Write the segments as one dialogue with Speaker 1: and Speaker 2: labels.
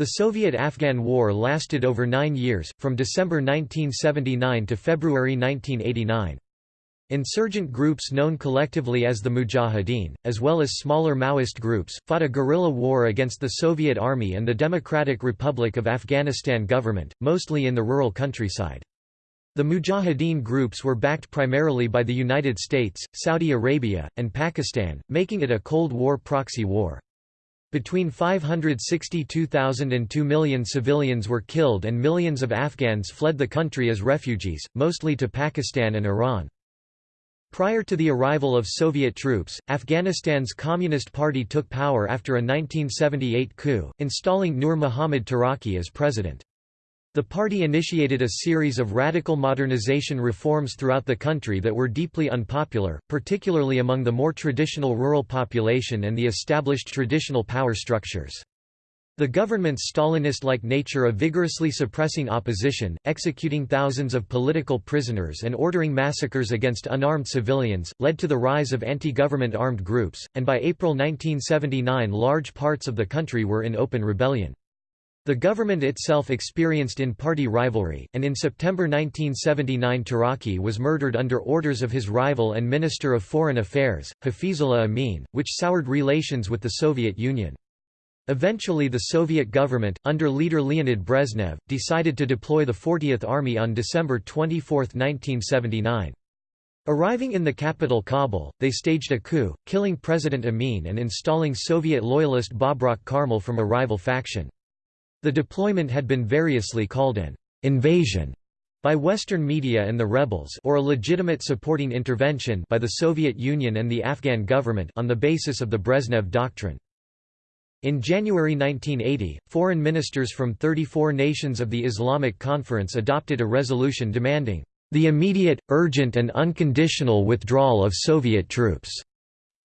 Speaker 1: The Soviet–Afghan War lasted over nine years, from December 1979 to February 1989. Insurgent groups known collectively as the Mujahideen, as well as smaller Maoist groups, fought a guerrilla war against the Soviet Army and the Democratic Republic of Afghanistan government, mostly in the rural countryside. The Mujahideen groups were backed primarily by the United States, Saudi Arabia, and Pakistan, making it a Cold War proxy war. Between 562,000 and 2 million civilians were killed and millions of Afghans fled the country as refugees, mostly to Pakistan and Iran. Prior to the arrival of Soviet troops, Afghanistan's Communist Party took power after a 1978 coup, installing Nur Muhammad Taraki as president. The party initiated a series of radical modernization reforms throughout the country that were deeply unpopular, particularly among the more traditional rural population and the established traditional power structures. The government's Stalinist-like nature of vigorously suppressing opposition, executing thousands of political prisoners and ordering massacres against unarmed civilians, led to the rise of anti-government armed groups, and by April 1979 large parts of the country were in open rebellion. The government itself experienced in-party rivalry, and in September 1979 Taraki was murdered under orders of his rival and Minister of Foreign Affairs, Hafizullah Amin, which soured relations with the Soviet Union. Eventually the Soviet government, under leader Leonid Brezhnev, decided to deploy the 40th Army on December 24, 1979. Arriving in the capital Kabul, they staged a coup, killing President Amin and installing Soviet loyalist Babrak Karmal from a rival faction. The deployment had been variously called an invasion by Western media and the rebels or a legitimate supporting intervention by the Soviet Union and the Afghan government on the basis of the Brezhnev Doctrine. In January 1980, foreign ministers from 34 nations of the Islamic Conference adopted a resolution demanding the immediate, urgent and unconditional withdrawal of Soviet troops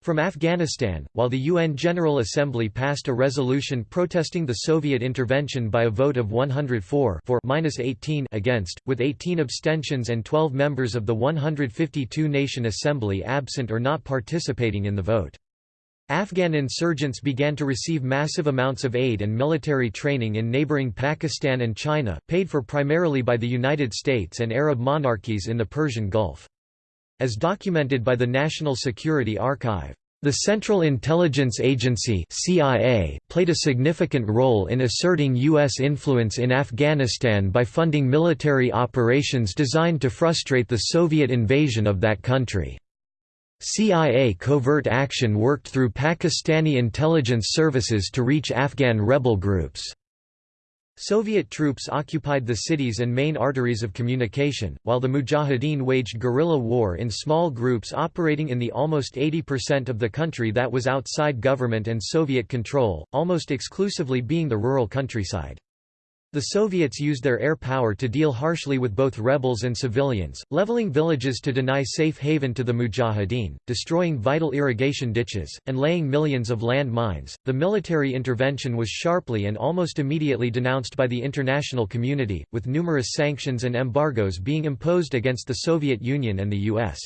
Speaker 1: from Afghanistan, while the UN General Assembly passed a resolution protesting the Soviet intervention by a vote of 104 for 18 against, with 18 abstentions and 12 members of the 152-nation assembly absent or not participating in the vote. Afghan insurgents began to receive massive amounts of aid and military training in neighboring Pakistan and China, paid for primarily by the United States and Arab monarchies in the Persian Gulf. As documented by the National Security Archive, the Central Intelligence Agency CIA played a significant role in asserting U.S. influence in Afghanistan by funding military operations designed to frustrate the Soviet invasion of that country. CIA covert action worked through Pakistani intelligence services to reach Afghan rebel groups. Soviet troops occupied the cities and main arteries of communication, while the Mujahideen waged guerrilla war in small groups operating in the almost 80% of the country that was outside government and Soviet control, almost exclusively being the rural countryside. The Soviets used their air power to deal harshly with both rebels and civilians, leveling villages to deny safe haven to the Mujahideen, destroying vital irrigation ditches, and laying millions of land mines. The military intervention was sharply and almost immediately denounced by the international community, with numerous sanctions and embargoes being imposed against the Soviet Union and the US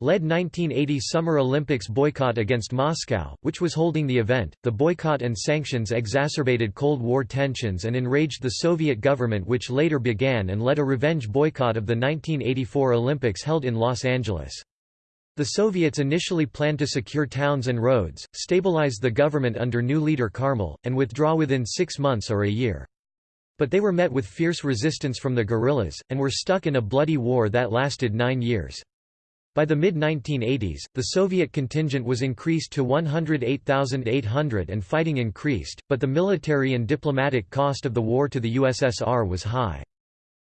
Speaker 1: led 1980 Summer Olympics boycott against Moscow, which was holding the event. The boycott and sanctions exacerbated Cold War tensions and enraged the Soviet government, which later began and led a revenge boycott of the 1984 Olympics held in Los Angeles. The Soviets initially planned to secure towns and roads, stabilize the government under new leader Karmal, and withdraw within six months or a year. But they were met with fierce resistance from the guerrillas, and were stuck in a bloody war that lasted nine years. By the mid-1980s, the Soviet contingent was increased to 108,800 and fighting increased, but the military and diplomatic cost of the war to the USSR was high.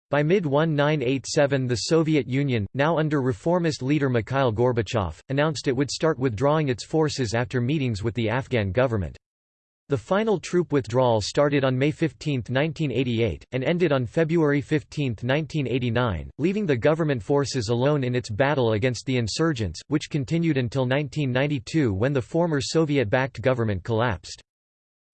Speaker 1: By mid-1987 the Soviet Union, now under reformist leader Mikhail Gorbachev, announced it would start withdrawing its forces after meetings with the Afghan government. The final troop withdrawal started on May 15, 1988, and ended on February 15, 1989, leaving the government forces alone in its battle against the insurgents, which continued until 1992 when the former Soviet-backed government collapsed.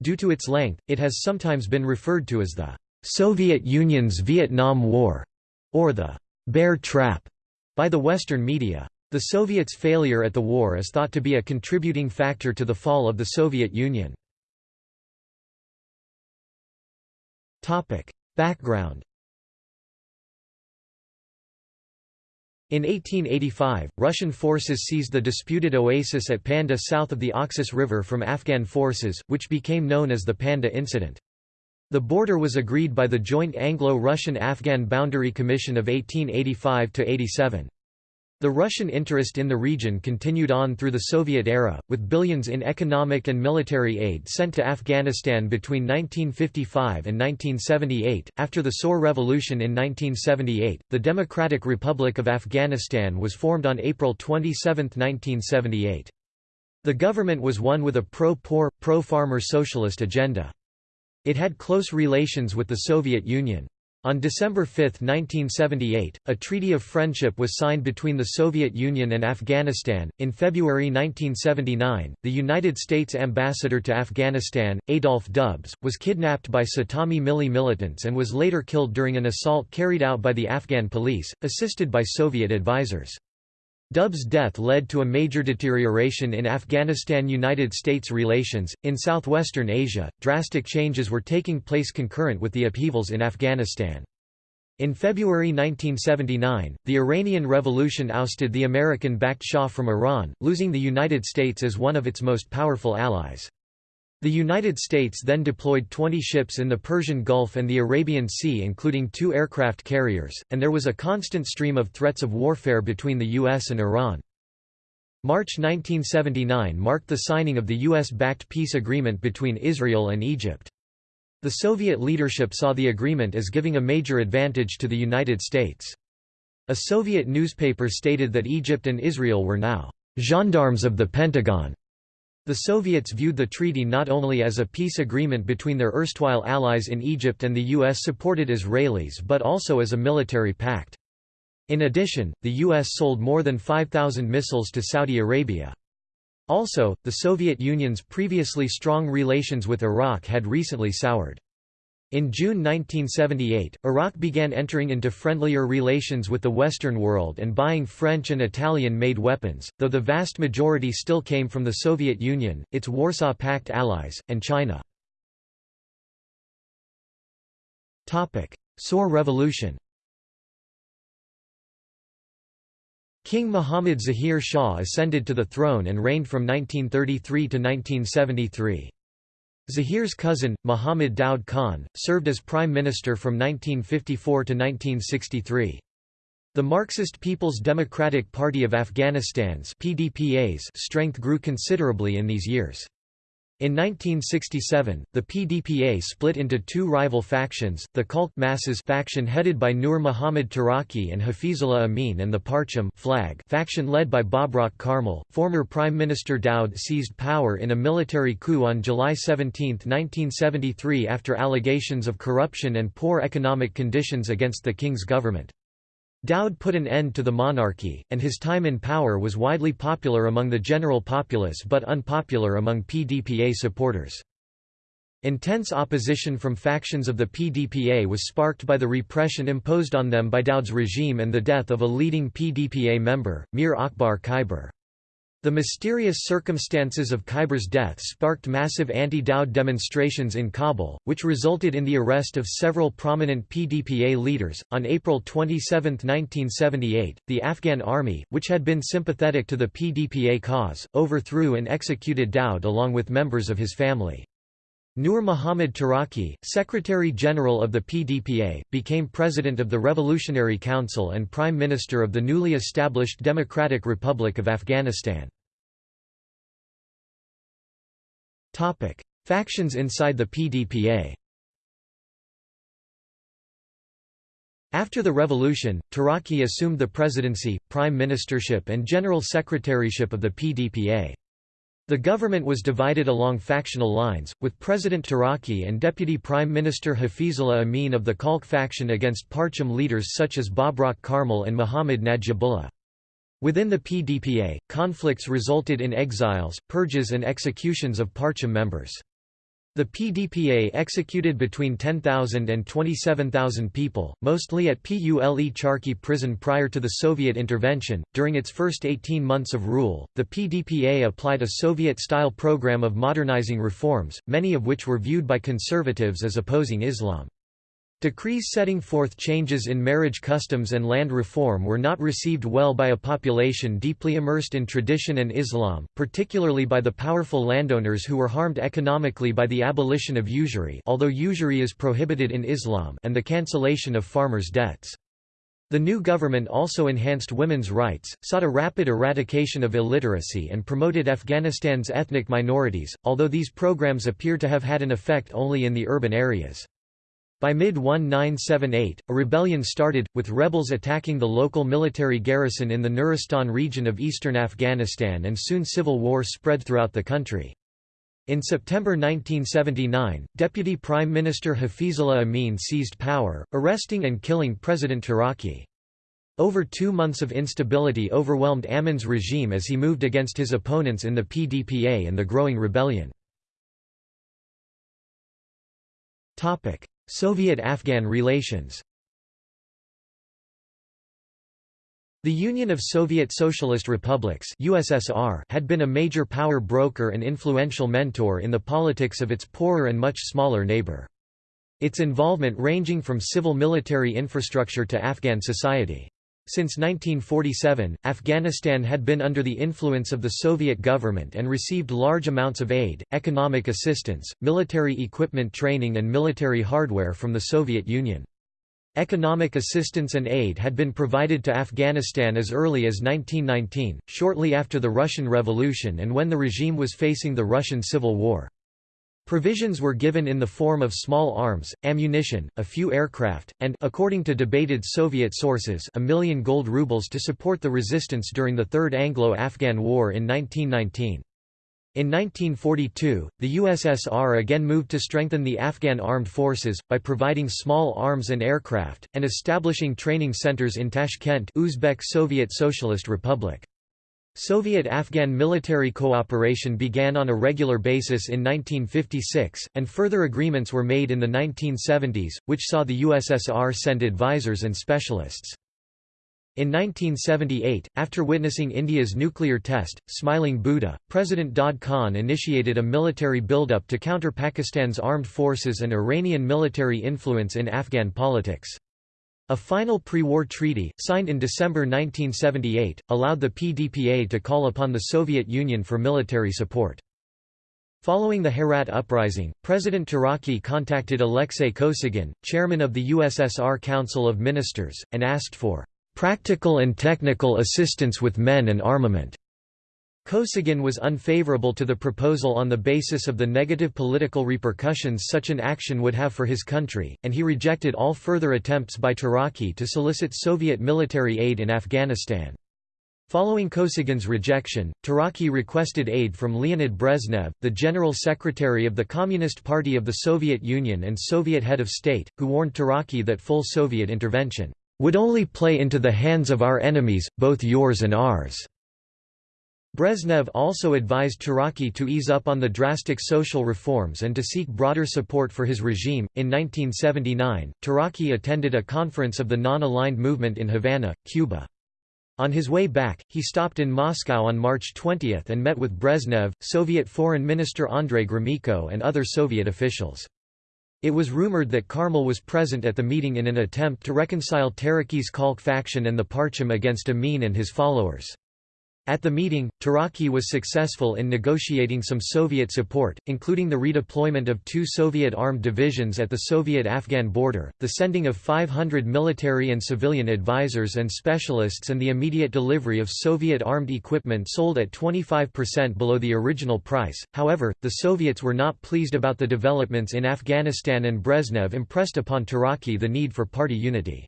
Speaker 1: Due to its length, it has sometimes been referred to as the Soviet Union's Vietnam War, or the Bear Trap, by the Western media. The Soviets' failure at the war is thought to be a contributing factor to the fall of the Soviet Union. Background In 1885, Russian forces seized the disputed oasis at Panjdeh south of the Oxus River from Afghan forces, which became known as the Panjdeh Incident. The border was agreed by the Joint Anglo-Russian-Afghan Boundary Commission of 1885–87. The Russian interest in the region continued on through the Soviet era, with billions in economic and military aid sent to Afghanistan between 1955 and 1978. After the Saur Revolution in 1978, the Democratic Republic of Afghanistan was formed on April 27, 1978. The government was one with a pro-poor, pro-farmer socialist agenda. It had close relations with the Soviet Union. On December 5, 1978, a treaty of friendship was signed between the Soviet Union and Afghanistan. In February 1979, the United States ambassador to Afghanistan, Adolph Dubs, was kidnapped by Settam-e-Melli militants and was later killed during an assault carried out by the Afghan police, assisted by Soviet advisors. Dub's death led to a major deterioration in Afghanistan-United States relations. In southwestern Asia, drastic changes were taking place concurrent with the upheavals in Afghanistan. In February 1979, the Iranian Revolution ousted the American-backed Shah from Iran, losing the United States as one of its most powerful allies. The United States then deployed 20 ships in the Persian Gulf and the Arabian Sea including two aircraft carriers, and there was a constant stream of threats of warfare between the U.S. and Iran. March 1979 marked the signing of the U.S.-backed peace agreement between Israel and Egypt. The Soviet leadership saw the agreement as giving a major advantage to the United States. A Soviet newspaper stated that Egypt and Israel were now gendarmes of the Pentagon the Soviets viewed the treaty not only as a peace agreement between their erstwhile allies in Egypt and the U.S.-supported Israelis but also as a military pact. In addition, the U.S. sold more than 5,000 missiles to Saudi Arabia. Also, the Soviet Union's previously strong relations with Iraq had recently soured. In June 1978, Iraq began entering into friendlier relations with the Western world and buying French and Italian-made weapons, though the vast majority still came from the Soviet Union, its Warsaw Pact allies, and China. Saur Revolution King Muhammad Zahir Shah ascended to the throne and reigned from 1933 to 1973. Zahir's cousin, Muhammad Daud Khan, served as prime minister from 1954 to 1963. The Marxist People's Democratic Party of Afghanistan's PDPA's strength grew considerably in these years. In 1967, the PDPA split into two rival factions, the Khalq Masses faction headed by Nur Muhammad Taraki and Hafizullah Amin and the Parcham flag faction led by Babrak Karmal. Former Prime Minister Daud seized power in a military coup on July 17, 1973 after allegations of corruption and poor economic conditions against the king's government. Daud put an end to the monarchy, and his time in power was widely popular among the general populace but unpopular among PDPA supporters. Intense opposition from factions of the PDPA was sparked by the repression imposed on them by Daud's regime and the death of a leading PDPA member, Mir Akbar Khyber. The mysterious circumstances of Khyber's death sparked massive anti-Daud demonstrations in Kabul, which resulted in the arrest of several prominent PDPA leaders. On April 27, 1978, the Afghan army, which had been sympathetic to the PDPA cause, overthrew and executed Daud along with members of his family. Nur Muhammad Taraki, Secretary-General of the PDPA, became President of the Revolutionary Council and Prime Minister of the newly established Democratic Republic of Afghanistan. Factions inside the PDPA After the revolution, Taraki assumed the presidency, prime ministership and general secretaryship of the PDPA. The government was divided along factional lines, with President Taraki and Deputy Prime Minister Hafizullah Amin of the Khalq faction against Parcham leaders such as Babrak Karmal and Muhammad Najibullah. Within the PDPA, conflicts resulted in exiles, purges and executions of Parcham members. The PDPA executed between 10,000 and 27,000 people, mostly at Pule Charkhi prison prior to the Soviet intervention. During its first 18 months of rule, the PDPA applied a Soviet style program of modernizing reforms, many of which were viewed by conservatives as opposing Islam. Decrees setting forth changes in marriage customs and land reform were not received well by a population deeply immersed in tradition and Islam, particularly by the powerful landowners who were harmed economically by the abolition of usury although usury is prohibited in Islam and the cancellation of farmers' debts. The new government also enhanced women's rights, sought a rapid eradication of illiteracy and promoted Afghanistan's ethnic minorities, although these programs appear to have had an effect only in the urban areas. By mid-1978, a rebellion started, with rebels attacking the local military garrison in the Nuristan region of eastern Afghanistan and soon civil war spread throughout the country. In September 1979, Deputy Prime Minister Hafizullah Amin seized power, arresting and killing President Taraki. Over two months of instability overwhelmed Amin's regime as he moved against his opponents in the PDPA and the growing rebellion. Soviet-Afghan relations The Union of Soviet Socialist Republics USSR had been a major power broker and influential mentor in the politics of its poorer and much smaller neighbor. Its involvement ranging from civil-military infrastructure to Afghan society. Since 1947, Afghanistan had been under the influence of the Soviet government and received large amounts of aid, economic assistance, military equipment training and military hardware from the Soviet Union. Economic assistance and aid had been provided to Afghanistan as early as 1919, shortly after the Russian Revolution and when the regime was facing the Russian Civil War. Provisions were given in the form of small arms, ammunition, a few aircraft, and according to debated Soviet sources a million gold rubles to support the resistance during the Third Anglo-Afghan War in 1919. In 1942, the USSR again moved to strengthen the Afghan armed forces, by providing small arms and aircraft, and establishing training centers in Tashkent Uzbek Soviet Socialist Republic. Soviet-Afghan military cooperation began on a regular basis in 1956, and further agreements were made in the 1970s, which saw the USSR send advisors and specialists. In 1978, after witnessing India's nuclear test, Smiling Buddha, President Daud Khan initiated a military buildup to counter Pakistan's armed forces and Iranian military influence in Afghan politics. A final pre-war treaty, signed in December 1978, allowed the PDPA to call upon the Soviet Union for military support. Following the Herat uprising, President Taraki contacted Alexei Kosygin, chairman of the USSR Council of Ministers, and asked for "...practical and technical assistance with men and armament." Kosygin was unfavorable to the proposal on the basis of the negative political repercussions such an action would have for his country, and he rejected all further attempts by Taraki to solicit Soviet military aid in Afghanistan. Following Kosygin's rejection, Taraki requested aid from Leonid Brezhnev, the General Secretary of the Communist Party of the Soviet Union and Soviet head of state, who warned Taraki that full Soviet intervention would only play into the hands of our enemies, both yours and ours. Brezhnev also advised Taraki to ease up on the drastic social reforms and to seek broader support for his regime. In 1979, Taraki attended a conference of the Non-Aligned Movement in Havana, Cuba. On his way back, he stopped in Moscow on March 20 and met with Brezhnev, Soviet Foreign Minister Andrei Gromyko and other Soviet officials. It was rumored that Karmal was present at the meeting in an attempt to reconcile Taraki's Khalq faction and the Parcham against Amin and his followers. At the meeting, Taraki was successful in negotiating some Soviet support, including the redeployment of two Soviet armed divisions at the Soviet-Afghan border, the sending of 500 military and civilian advisors and specialists and the immediate delivery of Soviet armed equipment sold at 25% below the original price. However, the Soviets were not pleased about the developments in Afghanistan and Brezhnev impressed upon Taraki the need for party unity.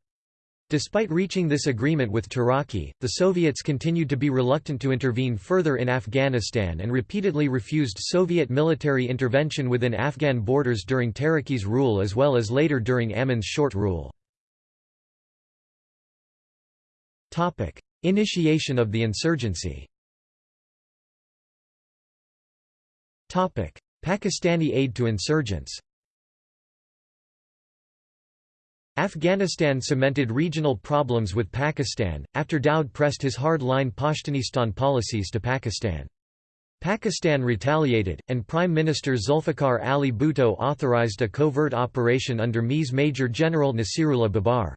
Speaker 1: Despite reaching this agreement with Taraki, the Soviets continued to be reluctant to intervene further in Afghanistan and repeatedly refused Soviet military intervention within Afghan borders during Taraki's rule as well as later during Amin's short rule. Initiation of the insurgency Pakistani aid to insurgents Afghanistan cemented regional problems with Pakistan, after Daoud pressed his hard-line Pashtunistan policies to Pakistan. Pakistan retaliated, and Prime Minister Zulfikar Ali Bhutto authorized a covert operation under MI's Major General Nasirullah Babar.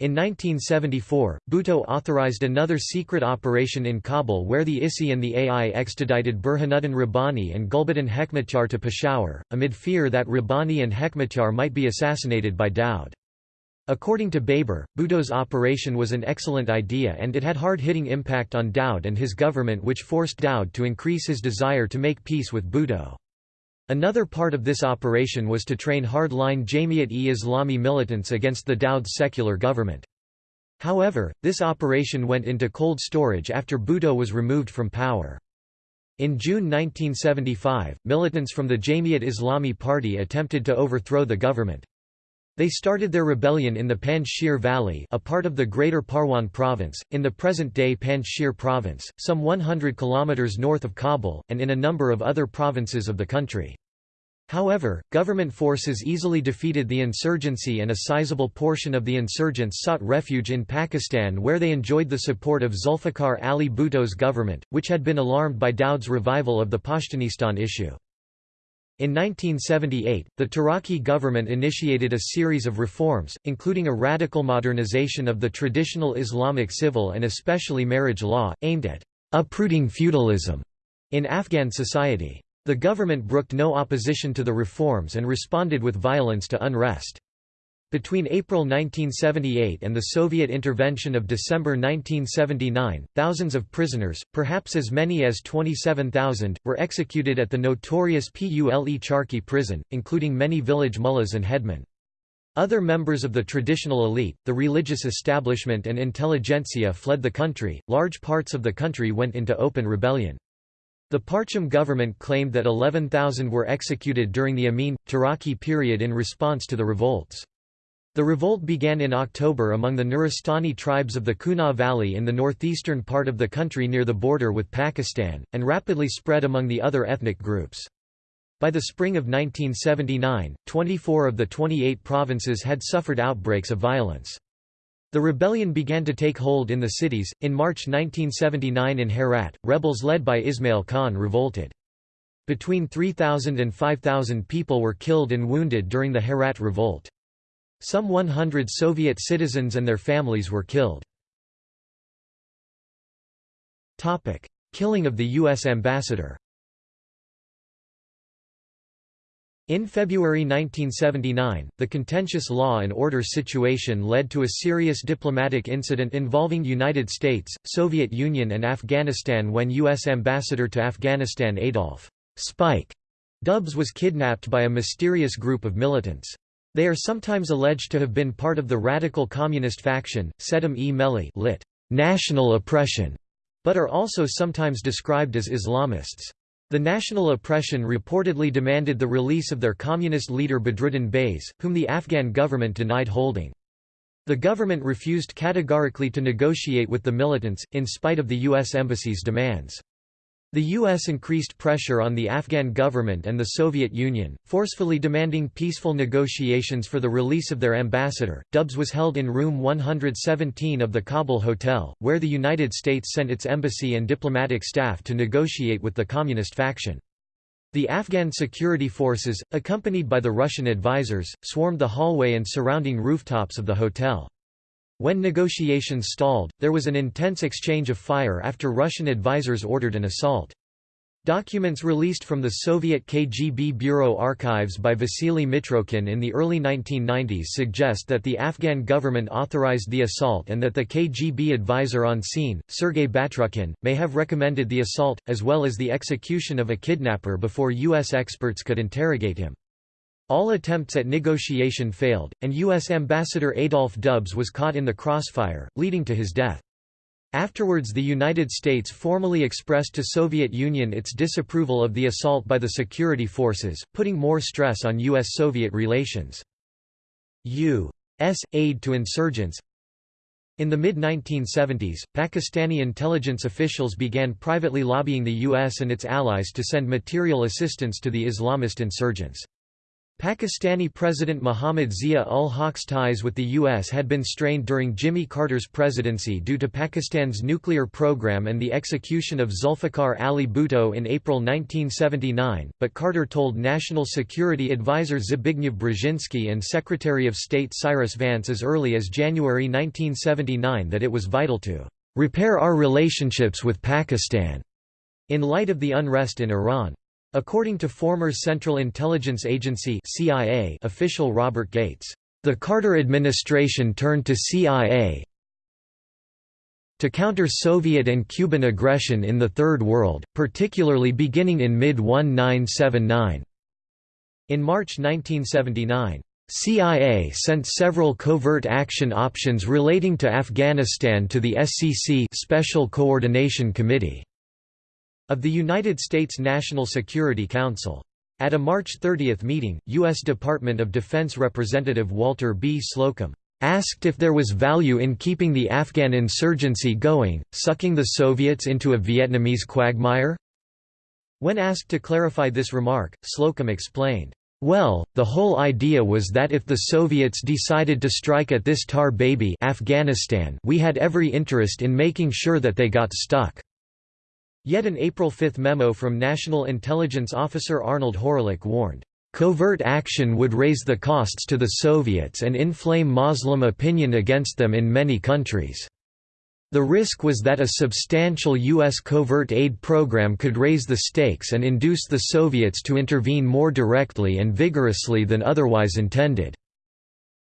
Speaker 1: In 1974, Bhutto authorized another secret operation in Kabul where the ISI and the AI extradited Burhanuddin Rabbani and Gulbuddin Hekmatyar to Peshawar, amid fear that Rabbani and Hekmatyar might be assassinated by Daud. According to Babar, Bhutto's operation was an excellent idea and it had hard-hitting impact on Daoud and his government which forced Daoud to increase his desire to make peace with Bhutto. Another part of this operation was to train hard-line Jamiat-e-Islami militants against the Daud's secular government. However, this operation went into cold storage after Bhutto was removed from power. In June 1975, militants from the Jamiat Islami Party attempted to overthrow the government. They started their rebellion in the Panjshir Valley a part of the Greater Parwan Province, in the present-day Panjshir Province, some 100 kilometers north of Kabul, and in a number of other provinces of the country. However, government forces easily defeated the insurgency and a sizable portion of the insurgents sought refuge in Pakistan where they enjoyed the support of Zulfikar Ali Bhutto's government, which had been alarmed by Daud's revival of the Pashtunistan issue. In 1978, the Taraki government initiated a series of reforms, including a radical modernization of the traditional Islamic civil and especially marriage law, aimed at uprooting feudalism in Afghan society. The government brooked no opposition to the reforms and responded with violence to unrest. Between April 1978 and the Soviet intervention of December 1979, thousands of prisoners, perhaps as many as 27,000, were executed at the notorious Pule Charkhi prison, including many village mullahs and headmen. Other members of the traditional elite, the religious establishment and intelligentsia fled the country, large parts of the country went into open rebellion. The Parcham government claimed that 11,000 were executed during the Amin, Taraki period in response to the revolts. The revolt began in October among the Nuristani tribes of the Kunar Valley in the northeastern part of the country near the border with Pakistan, and rapidly spread among the other ethnic groups. By the spring of 1979, 24 of the 28 provinces had suffered outbreaks of violence. The rebellion began to take hold in the cities. In March 1979 in Herat, rebels led by Ismail Khan revolted. Between 3,000 and 5,000 people were killed and wounded during the Herat revolt. Some 100 Soviet citizens and their families were killed. Killing of the U.S. ambassador In February 1979, the contentious law and order situation led to a serious diplomatic incident involving United States, Soviet Union and Afghanistan when U.S. Ambassador to Afghanistan Adolf Spike Dubs was kidnapped by a mysterious group of militants. They are sometimes alleged to have been part of the radical communist faction, Sedem-e lit. National oppression, but are also sometimes described as Islamists. The national oppression reportedly demanded the release of their communist leader Badruddin Bahes, whom the Afghan government denied holding. The government refused categorically to negotiate with the militants, in spite of the U.S. Embassy's demands. The U.S. increased pressure on the Afghan government and the Soviet Union, forcefully demanding peaceful negotiations for the release of their ambassador. Dubs was held in room 117 of the Kabul Hotel, where the United States sent its embassy and diplomatic staff to negotiate with the communist faction. The Afghan security forces, accompanied by the Russian advisors, swarmed the hallway and surrounding rooftops of the hotel. When negotiations stalled, there was an intense exchange of fire after Russian advisers ordered an assault. Documents released from the Soviet KGB Bureau archives by Vasily Mitrokhin in the early 1990s suggest that the Afghan government authorized the assault and that the KGB advisor on scene, Sergei Batrukhin, may have recommended the assault, as well as the execution of a kidnapper before U.S. experts could interrogate him. All attempts at negotiation failed, and U.S. Ambassador Adolph Dubs was caught in the crossfire, leading to his death. Afterwards the United States formally expressed to Soviet Union its disapproval of the assault by the security forces, putting more stress on U.S.-Soviet relations. U.S. aid to insurgents In the mid-1970s, Pakistani intelligence officials began privately lobbying the U.S. and its allies to send material assistance to the Islamist insurgents. Pakistani President Muhammad Zia-ul-Haq's ties with the U.S. had been strained during Jimmy Carter's presidency due to Pakistan's nuclear program and the execution of Zulfikar Ali Bhutto in April 1979, but Carter told National Security Advisor Zbigniew Brzezinski and Secretary of State Cyrus Vance as early as January 1979 that it was vital to "...repair our relationships with Pakistan." in light of the unrest in Iran. According to former Central Intelligence Agency CIA official Robert Gates, the Carter administration turned to CIA to counter Soviet and Cuban aggression in the Third World, particularly beginning in mid-1979. In March 1979, CIA sent several covert action options relating to Afghanistan to the SCC Special Coordination Committee of the United States National Security Council. At a March 30 meeting, U.S. Department of Defense Representative Walter B. Slocum asked if there was value in keeping the Afghan insurgency going, sucking the Soviets into a Vietnamese quagmire? When asked to clarify this remark, Slocum explained, "Well, the whole idea was that if the Soviets decided to strike at this tar baby Afghanistan we had every interest in making sure that they got stuck." Yet an April 5 memo from National Intelligence Officer Arnold Horelick warned, "...covert action would raise the costs to the Soviets and inflame Muslim opinion against them in many countries." The risk was that a substantial U.S. covert aid program could raise the stakes and induce the Soviets to intervene more directly and vigorously than otherwise intended.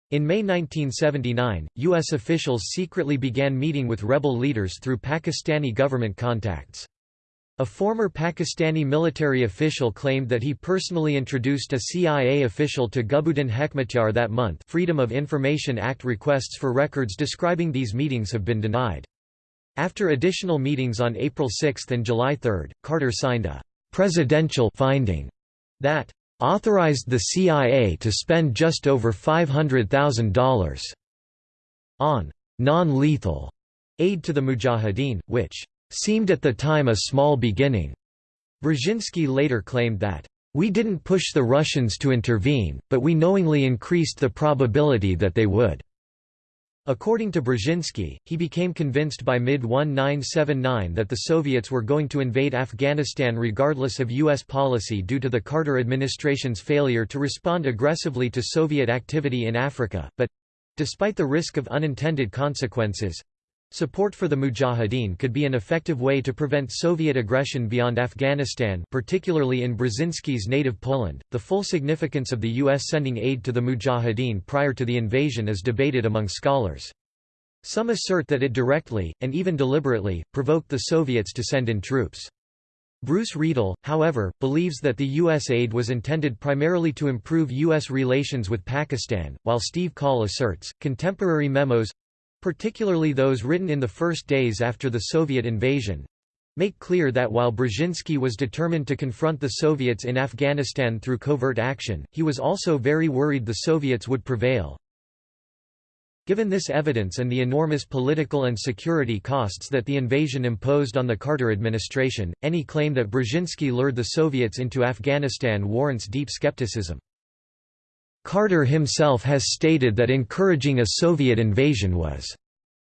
Speaker 1: In May 1979, U.S. officials secretly began meeting with rebel leaders through Pakistani government contacts. A former Pakistani military official claimed that he personally introduced a CIA official to Gulbuddin Hekmatyar that month Freedom of Information Act requests for records describing these meetings have been denied. After additional meetings on April 6 and July 3, Carter signed a «presidential» finding that «authorized the CIA to spend just over $500,000» on «non-lethal» aid to the Mujahideen, which seemed at the time a small beginning. Brzezinski later claimed that, "...we didn't push the Russians to intervene, but we knowingly increased the probability that they would." According to Brzezinski, he became convinced by mid-1979 that the Soviets were going to invade Afghanistan regardless of U.S. policy due to the Carter administration's failure to respond aggressively to Soviet activity in Africa, but—despite the risk of unintended consequences, Support for the Mujahideen could be an effective way to prevent Soviet aggression beyond Afghanistan, particularly in Brzezinski's native Poland. The full significance of the U.S. sending aid to the Mujahideen prior to the invasion is debated among scholars. Some assert that it directly, and even deliberately, provoked the Soviets to send in troops. Bruce Riedel, however, believes that the U.S. aid was intended primarily to improve U.S. relations with Pakistan, while Steve Coll asserts, contemporary memos particularly those written in the first days after the Soviet invasion, make clear that while Brzezinski was determined to confront the Soviets in Afghanistan through covert action, he was also very worried the Soviets would prevail. Given this evidence and the enormous political and security costs that the invasion imposed on the Carter administration, any claim that Brzezinski lured the Soviets into Afghanistan warrants deep skepticism. Carter himself has stated that encouraging a Soviet invasion was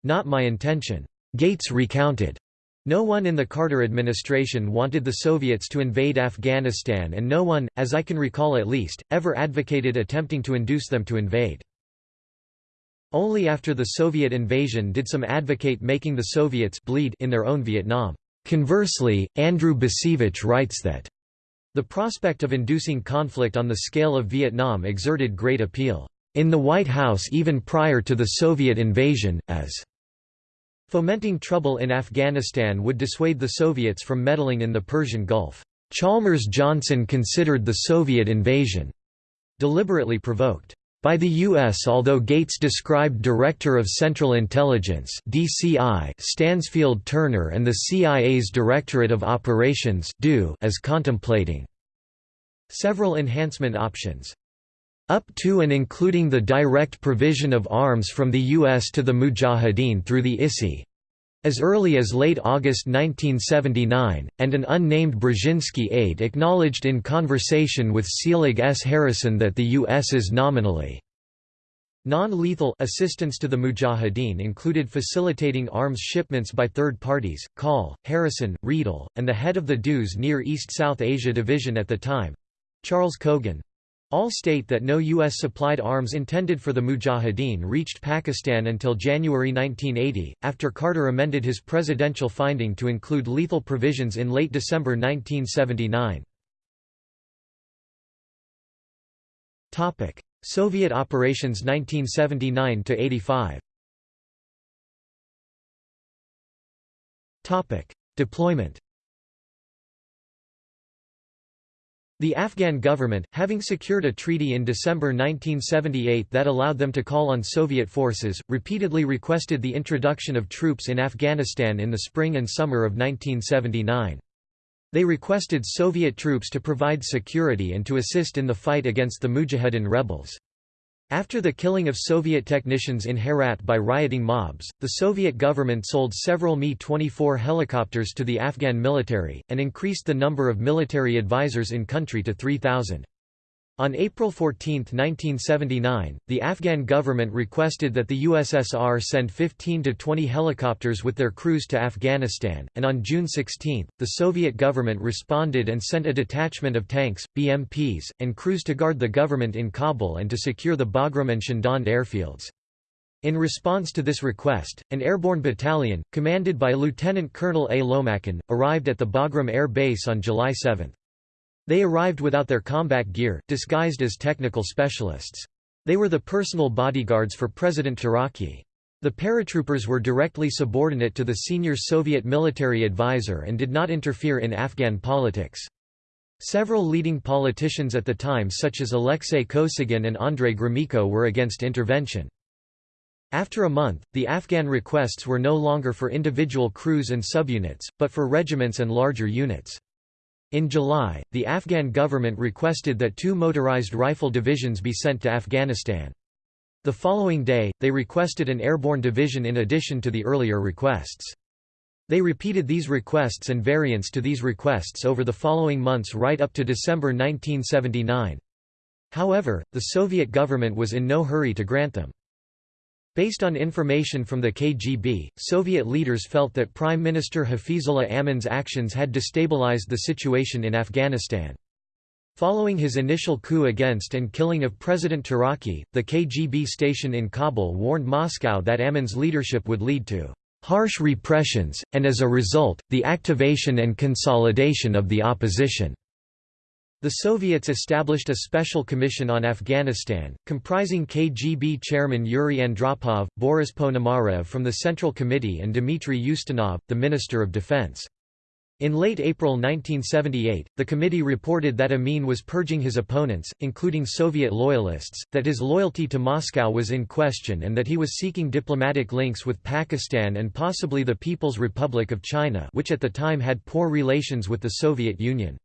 Speaker 1: not my intention. Gates recounted. No one in the Carter administration wanted the Soviets to invade Afghanistan and no one, as I can recall at least, ever advocated attempting to induce them to invade. Only after the Soviet invasion did some advocate making the Soviets bleed in their own Vietnam. Conversely, Andrew Bacevich writes that the prospect of inducing conflict on the scale of Vietnam exerted great appeal in the White House even prior to the Soviet invasion, as fomenting trouble in Afghanistan would dissuade the Soviets from meddling in the Persian Gulf. Chalmers Johnson considered the Soviet invasion deliberately provoked by the U.S. although Gates described Director of Central Intelligence DCI Stansfield Turner and the CIA's Directorate of Operations as contemplating several enhancement options. Up to and including the direct provision of arms from the U.S. to the Mujahideen through the ISI As early as late August 1979, and an unnamed Brzezinski aide acknowledged in conversation with Selig S. Harrison that the U.S. is nominally Non-lethal assistance to the Mujahideen included facilitating arms shipments by third parties. Coll, Harrison, Riedel, and the head of the DEW's Near East South Asia Division at the time, Charles Cogan, all state that no U.S.-supplied arms intended for the Mujahideen reached Pakistan until January 1980, after Carter amended his presidential finding to include lethal provisions in late December 1979. Soviet operations 1979–85 Deployment The Afghan government, having secured a treaty in December 1978 that allowed them to call on Soviet forces, repeatedly requested the introduction of troops in Afghanistan in the spring and summer of 1979. They requested Soviet troops to provide security and to assist in the fight against the Mujahideen rebels. After the killing of Soviet technicians in Herat by rioting mobs, the Soviet government sold several Mi-24 helicopters to the Afghan military, and increased the number of military advisors in country to 3,000. On April 14, 1979, the Afghan government requested that the USSR send 15 to 20 helicopters with their crews to Afghanistan, and on June 16, the Soviet government responded and sent a detachment of tanks, BMPs, and crews to guard the government in Kabul and to secure the Bagram and Shindand airfields. In response to this request, an airborne battalion, commanded by Lieutenant Colonel A. Lomakin, arrived at the Bagram Air Base on July 7. They arrived without their combat gear, disguised as technical specialists. They were the personal bodyguards for President Taraki. The paratroopers were directly subordinate to the senior Soviet military advisor and did not interfere in Afghan politics. Several leading politicians at the time such as Alexei Kosygin and Andrei Gromyko were against intervention. After a month, the Afghan requests were no longer for individual crews and subunits, but for regiments and larger units. In July, the Afghan government requested that two motorized rifle divisions be sent to Afghanistan. The following day, they requested an airborne division in addition to the earlier requests. They repeated these requests and variants to these requests over the following months right up to December 1979. However, the Soviet government was in no hurry to grant them. Based on information from the KGB, Soviet leaders felt that Prime Minister Hafizullah Amin's actions had destabilized the situation in Afghanistan. Following his initial coup against and killing of President Taraki, the KGB station in Kabul warned Moscow that Amin's leadership would lead to harsh repressions, and as a result, the activation and consolidation of the opposition. The Soviets established a special commission on Afghanistan, comprising KGB chairman Yuri Andropov, Boris Ponomarev from the Central Committee and Dmitry Ustinov, the Minister of Defense. In late April 1978, the committee reported that Amin was purging his opponents, including Soviet loyalists, that his loyalty to Moscow was in question and that he was seeking diplomatic links with Pakistan and possibly the People's Republic of China which at the time had poor relations with the Soviet Union.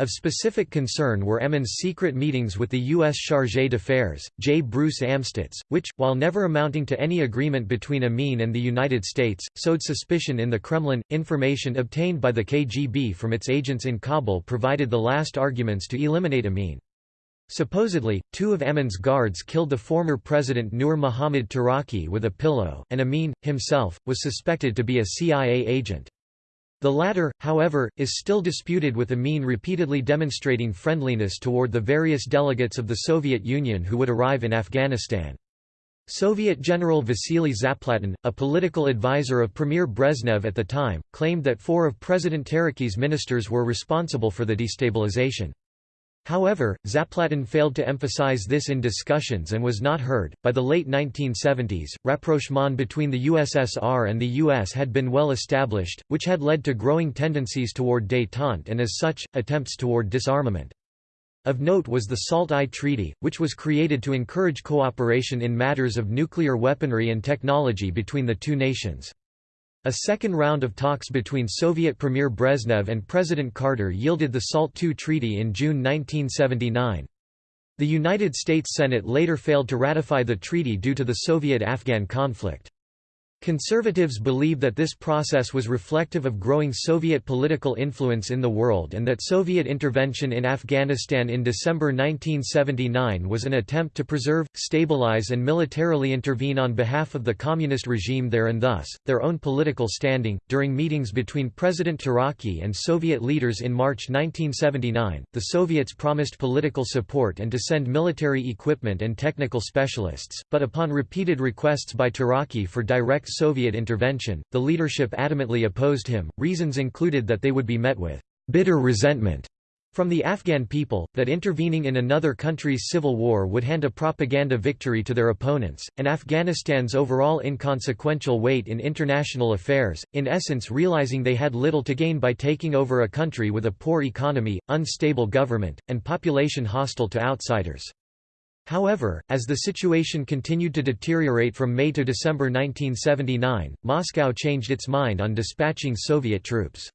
Speaker 1: Of specific concern were Amin's secret meetings with the U.S. Chargé d'Affaires, J. Bruce Amstutz, which, while never amounting to any agreement between Amin and the United States, sowed suspicion in the Kremlin. Information obtained by the KGB from its agents in Kabul provided the last arguments to eliminate Amin. Supposedly, two of Amin's guards killed the former president Nur Muhammad Taraki with a pillow, and Amin, himself, was suspected to be a CIA agent. The latter, however, is still disputed with Amin repeatedly demonstrating friendliness toward the various delegates of the Soviet Union who would arrive in Afghanistan. Soviet General Vasily Zaplatin, a political advisor of Premier Brezhnev at the time, claimed that four of President Taraki's ministers were responsible for the destabilization. However, Zaplatin failed to emphasize this in discussions and was not heard. By the late 1970s, rapprochement between the USSR and the US had been well established, which had led to growing tendencies toward détente and as such, attempts toward disarmament. Of note was the SALT I Treaty, which was created to encourage cooperation in matters of nuclear weaponry and technology between the two nations. A second round of talks between Soviet Premier Brezhnev and President Carter yielded the SALT II Treaty in June 1979. The United States Senate later failed to ratify the treaty due to the Soviet-Afghan conflict. Conservatives believe that this process was reflective of growing Soviet political influence in the world and that Soviet intervention in Afghanistan in December 1979 was an attempt to preserve, stabilize and militarily intervene on behalf of the communist regime there and thus, their own political standing. During meetings between President Taraki and Soviet leaders in March 1979, the Soviets promised political support and to send military equipment and technical specialists, but upon repeated requests by Taraki for direct Soviet intervention, the leadership adamantly opposed him. Reasons included that they would be met with bitter resentment from the Afghan people, that intervening in another country's civil war would hand a propaganda victory to their opponents, and Afghanistan's overall inconsequential weight in international affairs, in essence realizing they had little to gain by taking over a country with a poor economy, unstable government, and population hostile to outsiders. However, as the situation continued to deteriorate from May to December 1979, Moscow changed its mind on dispatching Soviet troops.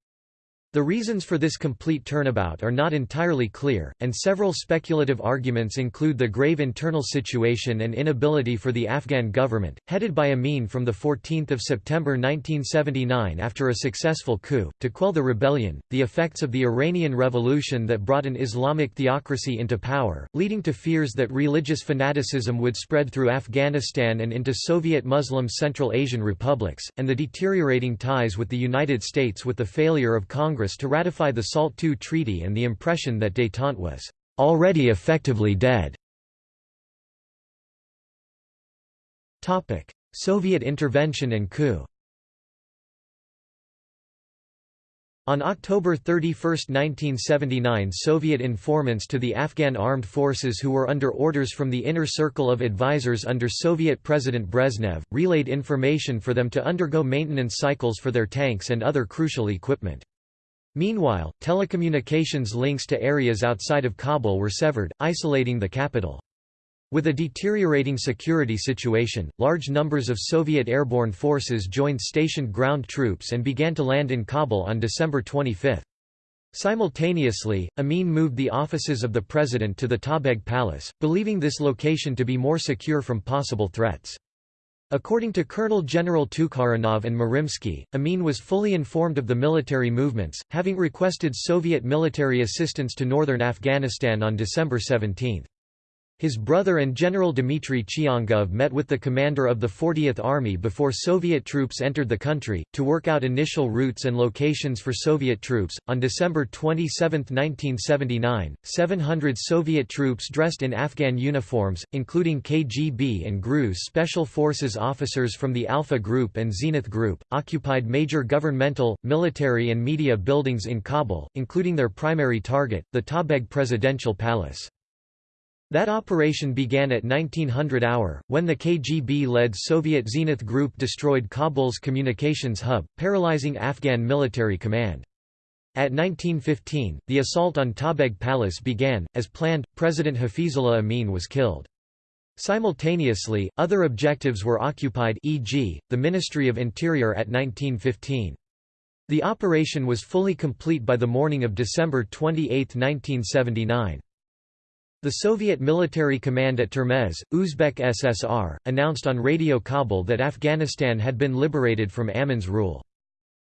Speaker 1: The reasons for this complete turnabout are not entirely clear, and several speculative arguments include the grave internal situation and inability for the Afghan government, headed by Amin from 14 September 1979 after a successful coup, to quell the rebellion, the effects of the Iranian Revolution that brought an Islamic theocracy into power, leading to fears that religious fanaticism would spread through Afghanistan and into Soviet Muslim Central Asian republics, and the deteriorating ties with the United States with the failure of Congress Congress to ratify the SALT II treaty and the impression that détente was already effectively dead. Soviet intervention and coup On October 31, 1979 Soviet informants to the Afghan armed forces who were under orders from the inner circle of advisers under Soviet President Brezhnev, relayed information for them to undergo maintenance cycles for their tanks and other crucial equipment. Meanwhile, telecommunications links to areas outside of Kabul were severed, isolating the capital. With a deteriorating security situation, large numbers of Soviet airborne forces joined stationed ground troops and began to land in Kabul on December 25. Simultaneously, Amin moved the offices of the president to the Tajbeg Palace, believing this location to be more secure from possible threats. According to Colonel General Tukharinov and Merimsky, Amin was fully informed of the military movements, having requested Soviet military assistance to northern Afghanistan on December 17. His brother and General Dmitry Chiangov met with the commander of the 40th Army before Soviet troops entered the country, to work out initial routes and locations for Soviet troops. On December 27, 1979, 700 Soviet troops dressed in Afghan uniforms, including KGB and GRU Special Forces officers from the Alpha Group and Zenith Group, occupied major governmental, military, and media buildings in Kabul, including their primary target, the Tajbeg Presidential Palace. That operation began at 1900 hour, when the KGB-led Soviet Zenith Group destroyed Kabul's communications hub, paralyzing Afghan military command. At 1915, the assault on Tajbeg Palace began. As planned, President Hafizullah Amin was killed. Simultaneously, other objectives were occupied e.g., the Ministry of Interior at 1915. The operation was fully complete by the morning of December 28, 1979. The Soviet military command at Termez, Uzbek SSR, announced on Radio Kabul that Afghanistan had been liberated from Amin's rule.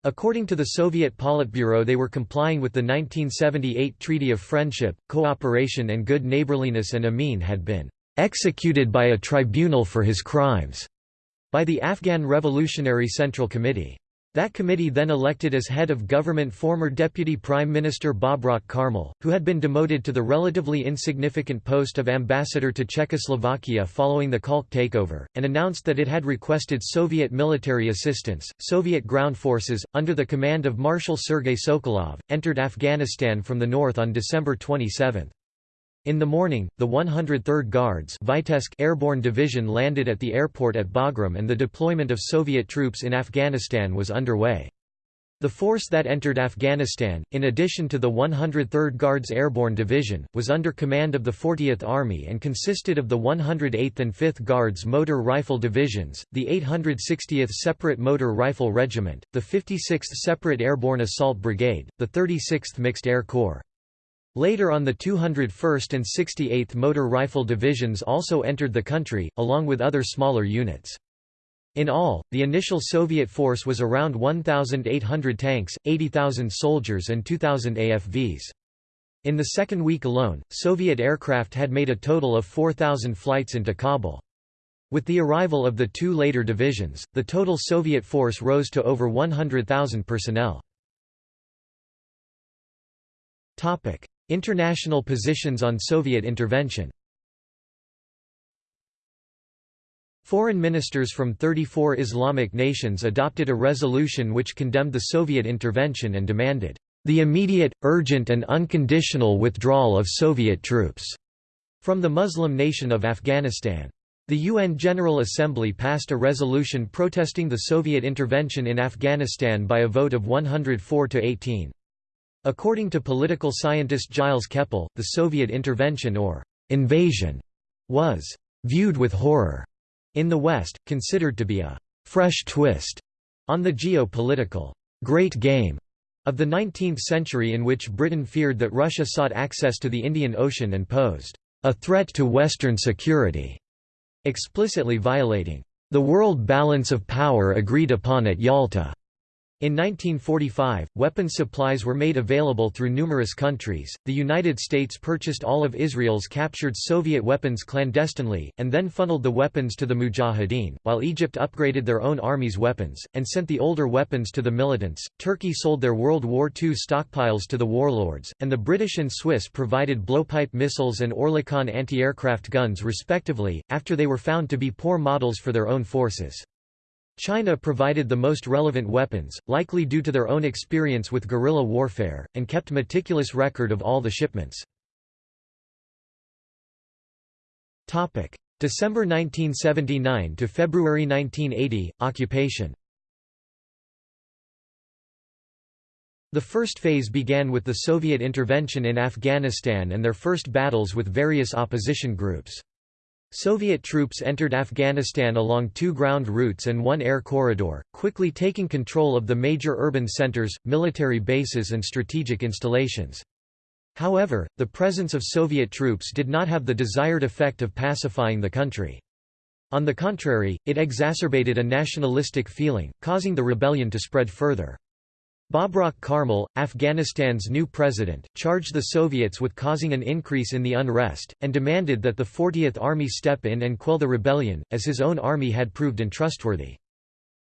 Speaker 1: According to the Soviet Politburo they were complying with the 1978 Treaty of Friendship, Cooperation and Good Neighborliness and Amin had been "...executed by a tribunal for his crimes." by the Afghan Revolutionary Central Committee. That committee then elected as head of government former Deputy Prime Minister Babrak Karmal, who had been demoted to the relatively insignificant post of ambassador to Czechoslovakia following the Khalq takeover, and announced that it had requested Soviet military assistance. Soviet ground forces, under the command of Marshal Sergei Sokolov, entered Afghanistan from the north on December 27. In the morning, the 103rd Guards Vitebsk Airborne Division landed at the airport at Bagram and the deployment of Soviet troops in Afghanistan was underway. The force that entered Afghanistan, in addition to the 103rd Guards Airborne Division, was under command of the 40th Army and consisted of the 108th and 5th Guards Motor Rifle Divisions, the 860th Separate Motor Rifle Regiment, the 56th Separate Airborne Assault Brigade, the 36th Mixed Air Corps. Later on the 201st and 68th Motor Rifle Divisions also entered the country, along with other smaller units. In all, the initial Soviet force was around 1,800 tanks, 80,000 soldiers and 2,000 AFVs. In the second week alone, Soviet aircraft had made a total of 4,000 flights into Kabul. With the arrival of the two later divisions, the total Soviet force rose to over 100,000 personnel. International positions on Soviet intervention Foreign ministers from 34 Islamic nations adopted a resolution which condemned the Soviet intervention and demanded, "...the immediate, urgent and unconditional withdrawal of Soviet troops," from the Muslim nation of Afghanistan. The UN General Assembly passed a resolution protesting the Soviet intervention in Afghanistan by a vote of 104 to 18. According to political scientist Gilles Kepel, the Soviet intervention or invasion was viewed with horror in the West, considered to be a «fresh twist» on the geopolitical «great game» of the 19th century in which Britain feared that Russia sought access to the Indian Ocean and posed «a threat to Western security», explicitly violating «the world balance of power agreed upon at Yalta». In 1945, weapons supplies were made available through numerous countries. The United States purchased all of Israel's captured Soviet weapons clandestinely, and then funneled the weapons to the Mujahideen, while Egypt upgraded their own army's weapons, and sent the older weapons to the militants. Turkey sold their World War II stockpiles to the warlords, and the British and Swiss provided blowpipe missiles and Oerlikon anti aircraft guns respectively, after they were found to be poor models for their own forces. China provided the most relevant weapons, likely due to their own experience with guerrilla warfare, and kept meticulous record of all the shipments. December 1979 to February 1980, occupation The first phase began with the Soviet intervention in Afghanistan and their first battles with various opposition groups. Soviet troops entered Afghanistan along two ground routes and one air corridor, quickly taking control of the major urban centers, military bases and strategic installations. However, the presence of Soviet troops did not have the desired effect of pacifying the country. On the contrary, it exacerbated a nationalistic feeling, causing the rebellion to spread further. Babrak Karmal, Afghanistan's new president, charged the Soviets with causing an increase in the unrest, and demanded that the 40th Army step in and quell the rebellion, as his own army had proved untrustworthy.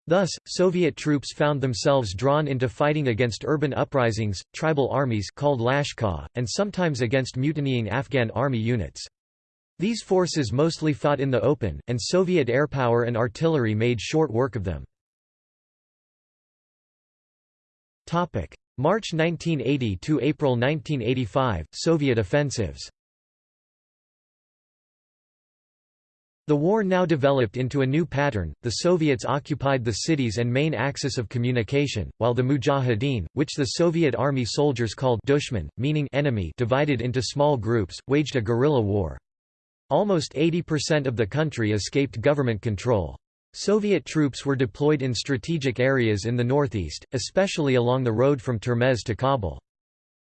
Speaker 1: Thus, Soviet troops found themselves drawn into fighting against urban uprisings, tribal armies called Lashkar, and sometimes against mutinying Afghan army units. These forces mostly fought in the open, and Soviet airpower and artillery made short work of them. March 1980 to April 1985 Soviet offensives The war now developed into a new pattern, the Soviets occupied the cities and main axis of communication, while the Mujahideen, which the Soviet army soldiers called dushman, meaning enemy divided into small groups, waged a guerrilla war. Almost 80% of the country escaped government control. Soviet troops were deployed in strategic areas in the northeast, especially along the road from Termez to Kabul.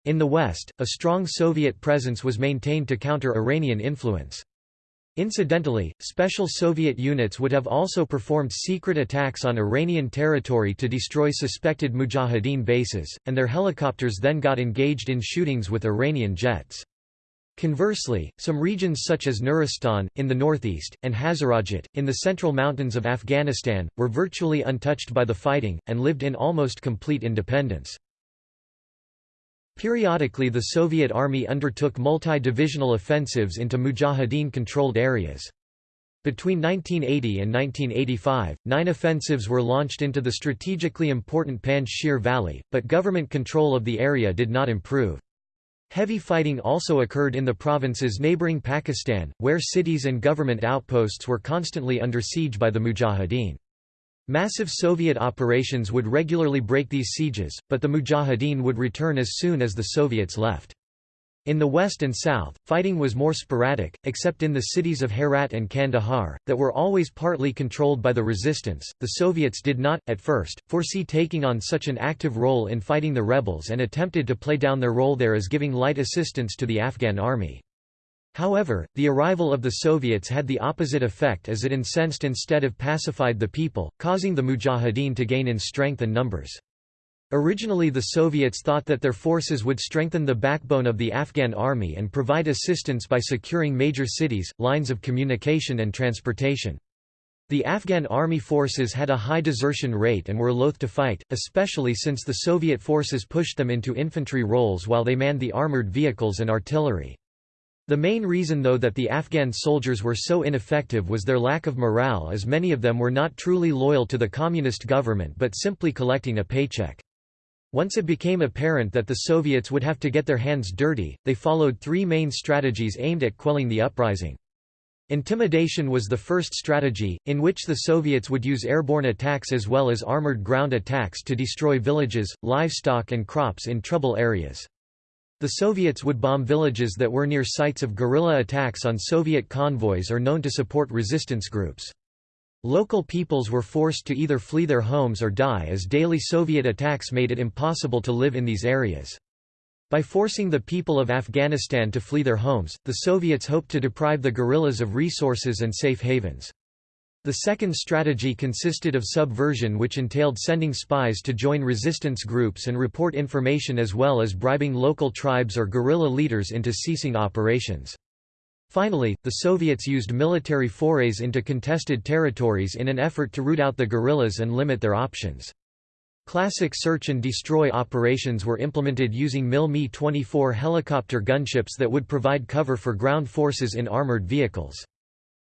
Speaker 1: In the west, a strong Soviet presence was maintained to counter Iranian influence. Incidentally, special Soviet units would have also performed secret attacks on Iranian territory to destroy suspected Mujahideen bases, and their helicopters then got engaged in shootings with Iranian jets. Conversely, some regions such as Nuristan, in the northeast, and Hazarajat, in the central mountains of Afghanistan, were virtually untouched by the fighting, and lived in almost complete independence. Periodically the Soviet army undertook multi-divisional offensives into Mujahideen-controlled areas. Between 1980 and 1985, nine offensives were launched into the strategically important Panjshir Valley, but government control of the area did not improve. Heavy fighting also occurred in the provinces neighboring Pakistan, where cities and government outposts were constantly under siege by the Mujahideen. Massive Soviet operations would regularly break these sieges, but the Mujahideen would return as soon as the Soviets left. In the west and south, fighting was more sporadic, except in the cities of Herat and Kandahar, that were always partly controlled by the resistance. The Soviets did not, at first, foresee taking on such an active role in fighting the rebels and attempted to play down their role there as giving light assistance to the Afghan army. However, the arrival of the Soviets had the opposite effect as it incensed instead of pacified the people, causing the Mujahideen to gain in strength and numbers. Originally the Soviets thought that their forces would strengthen the backbone of the Afghan army and provide assistance by securing major cities, lines of communication and transportation. The Afghan army forces had a high desertion rate and were loath to fight, especially since the Soviet forces pushed them into infantry roles while they manned the armoured vehicles and artillery. The main reason though that the Afghan soldiers were so ineffective was their lack of morale as many of them were not truly loyal to the communist government but simply collecting a paycheck. Once it became apparent that the Soviets would have to get their hands dirty, they followed three main strategies aimed at quelling the uprising. Intimidation was the first strategy, in which the Soviets would use airborne attacks as well as armored ground attacks to destroy villages, livestock and crops in trouble areas. The Soviets would bomb villages that were near sites of guerrilla attacks on Soviet convoys or known to support resistance groups. Local peoples were forced to either flee their homes or die as daily Soviet attacks made it impossible to live in these areas. By forcing the people of Afghanistan to flee their homes, the Soviets hoped to deprive the guerrillas of resources and safe havens. The second strategy consisted of subversion which entailed sending spies to join resistance groups and report information as well as bribing local tribes or guerrilla leaders into ceasing operations. Finally, the Soviets used military forays into contested territories in an effort to root out the guerrillas and limit their options. Classic search and destroy operations were implemented using MiL Mi-24 helicopter gunships that would provide cover for ground forces in armored vehicles.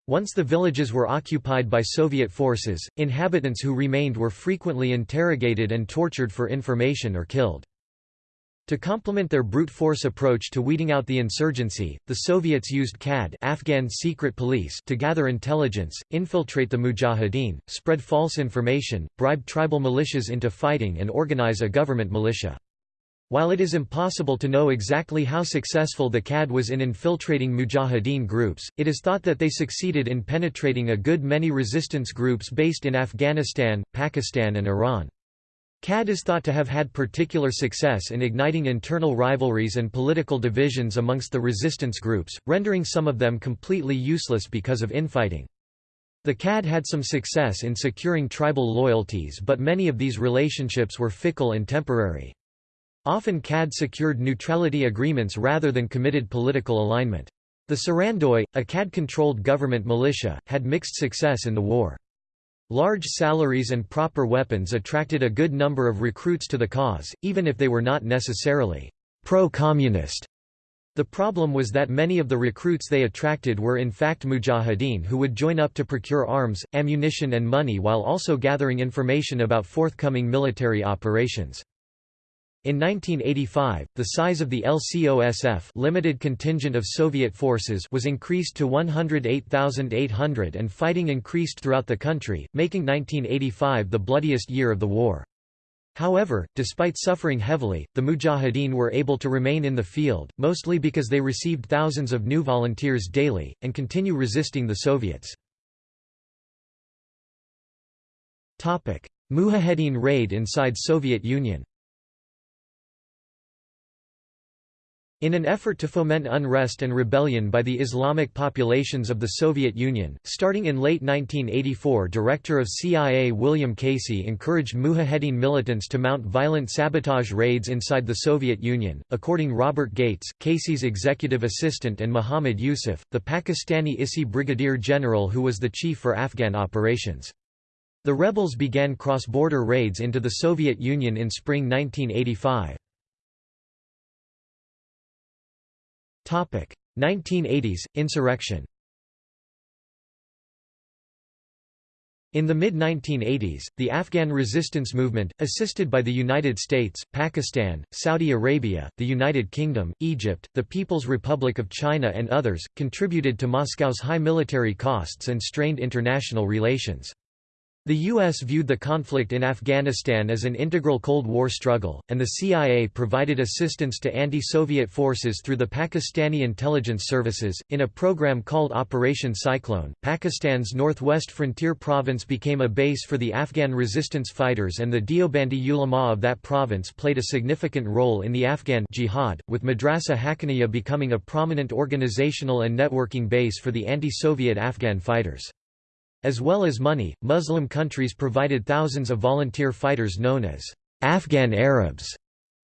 Speaker 1: Once the villages were occupied by Soviet forces, inhabitants who remained were frequently interrogated and tortured for information or killed. To complement their brute force approach to weeding out the insurgency, the Soviets used KAD Afghan secret police to gather intelligence, infiltrate the Mujahideen, spread false information, bribe tribal militias into fighting and organize a government militia. While it is impossible to know exactly how successful the KAD was in infiltrating Mujahideen groups, it is thought that they succeeded in penetrating a good many resistance groups based in Afghanistan, Pakistan and Iran. KAD is thought to have had particular success in igniting internal rivalries and political divisions amongst the resistance groups, rendering some of them completely useless because of infighting. The KAD had some success in securing tribal loyalties but many of these relationships were fickle and temporary. Often KAD secured neutrality agreements rather than committed political alignment. The Sarandoi, a KAD-controlled government militia, had mixed success in the war. Large salaries and proper weapons attracted a good number of recruits to the cause, even if they were not necessarily pro-communist. The problem was that many of the recruits they attracted were in fact mujahideen who would join up to procure arms, ammunition and money while also gathering information about forthcoming military operations. In 1985, the size of the LCOSF limited contingent of Soviet forces was increased to 108,800 and fighting increased throughout the country, making 1985 the bloodiest year of the war. However, despite suffering heavily, the Mujahideen were able to remain in the field, mostly because they received thousands of new volunteers daily, and continue resisting the Soviets. Mujahideen raid inside Soviet Union In an effort to foment unrest and rebellion by the Islamic populations of the Soviet Union, starting in late 1984 Director of CIA William Casey encouraged Mujahedin militants to mount violent sabotage raids inside the Soviet Union. According Robert Gates, Casey's executive assistant and Muhammad Yusuf, the Pakistani ISI brigadier general who was the chief for Afghan operations. The rebels began cross-border raids into the Soviet Union in spring 1985. 1980s, insurrection In the mid-1980s, the Afghan resistance movement, assisted by the United States, Pakistan, Saudi Arabia, the United Kingdom, Egypt, the People's Republic of China and others, contributed to Moscow's high military costs and strained international relations. The U.S. viewed the conflict in Afghanistan as an integral Cold War struggle, and the CIA provided assistance to anti-Soviet forces through the Pakistani intelligence services. In a program called Operation Cyclone, Pakistan's northwest frontier province became a base for the Afghan resistance fighters and the Deobandi ulama of that province played a significant role in the Afghan jihad, with Madrasa Haqqaniya becoming a prominent organizational and networking base for the anti-Soviet Afghan fighters. As well as money, Muslim countries provided thousands of volunteer fighters known as Afghan Arabs,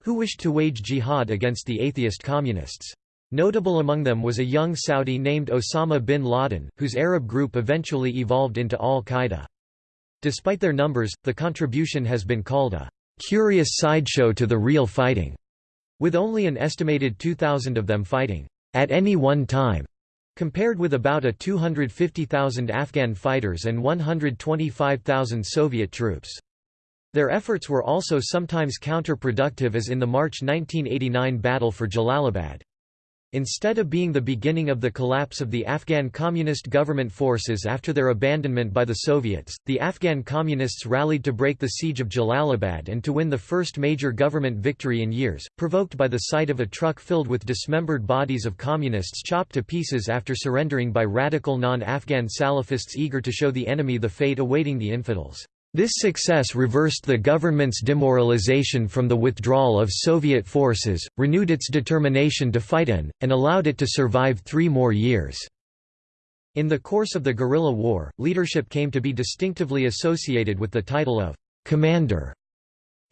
Speaker 1: who wished to wage jihad against the atheist communists. Notable among them was a young Saudi named Osama bin Laden, whose Arab group eventually evolved into al-Qaeda. Despite their numbers, the contribution has been called a curious sideshow to the real fighting, with only an estimated 2,000 of them fighting at any one time. Compared with about a 250,000 Afghan fighters and 125,000 Soviet troops. Their efforts were also sometimes counterproductive as in the March 1989 battle for Jalalabad. Instead of being the beginning of the collapse of the Afghan Communist government forces after their abandonment by the Soviets, the Afghan Communists rallied to break the siege of Jalalabad and to win the first major government victory in years, provoked by the sight of a truck filled with dismembered bodies of Communists chopped to pieces after surrendering by radical non-Afghan Salafists eager to show the enemy the fate awaiting the infidels. This success reversed the government's demoralization from the withdrawal of Soviet forces, renewed its determination to fight in, and allowed it to survive three more years. In the course of the guerrilla war, leadership came to be distinctively associated with the title of commander.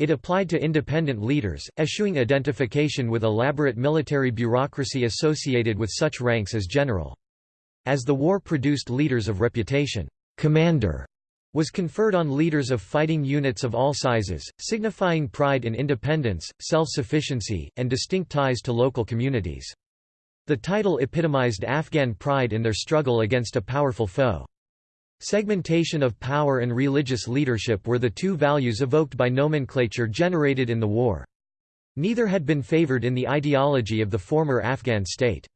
Speaker 1: It applied to independent leaders, eschewing identification with elaborate military bureaucracy associated with such ranks as general. As the war produced leaders of reputation, commander was conferred on leaders of fighting units of all sizes, signifying pride in independence, self-sufficiency, and distinct ties to local communities. The title epitomized Afghan pride in their struggle against a powerful foe. Segmentation of power and religious leadership were the two values evoked by nomenclature generated in the war. Neither had been favored in the ideology of the former Afghan state.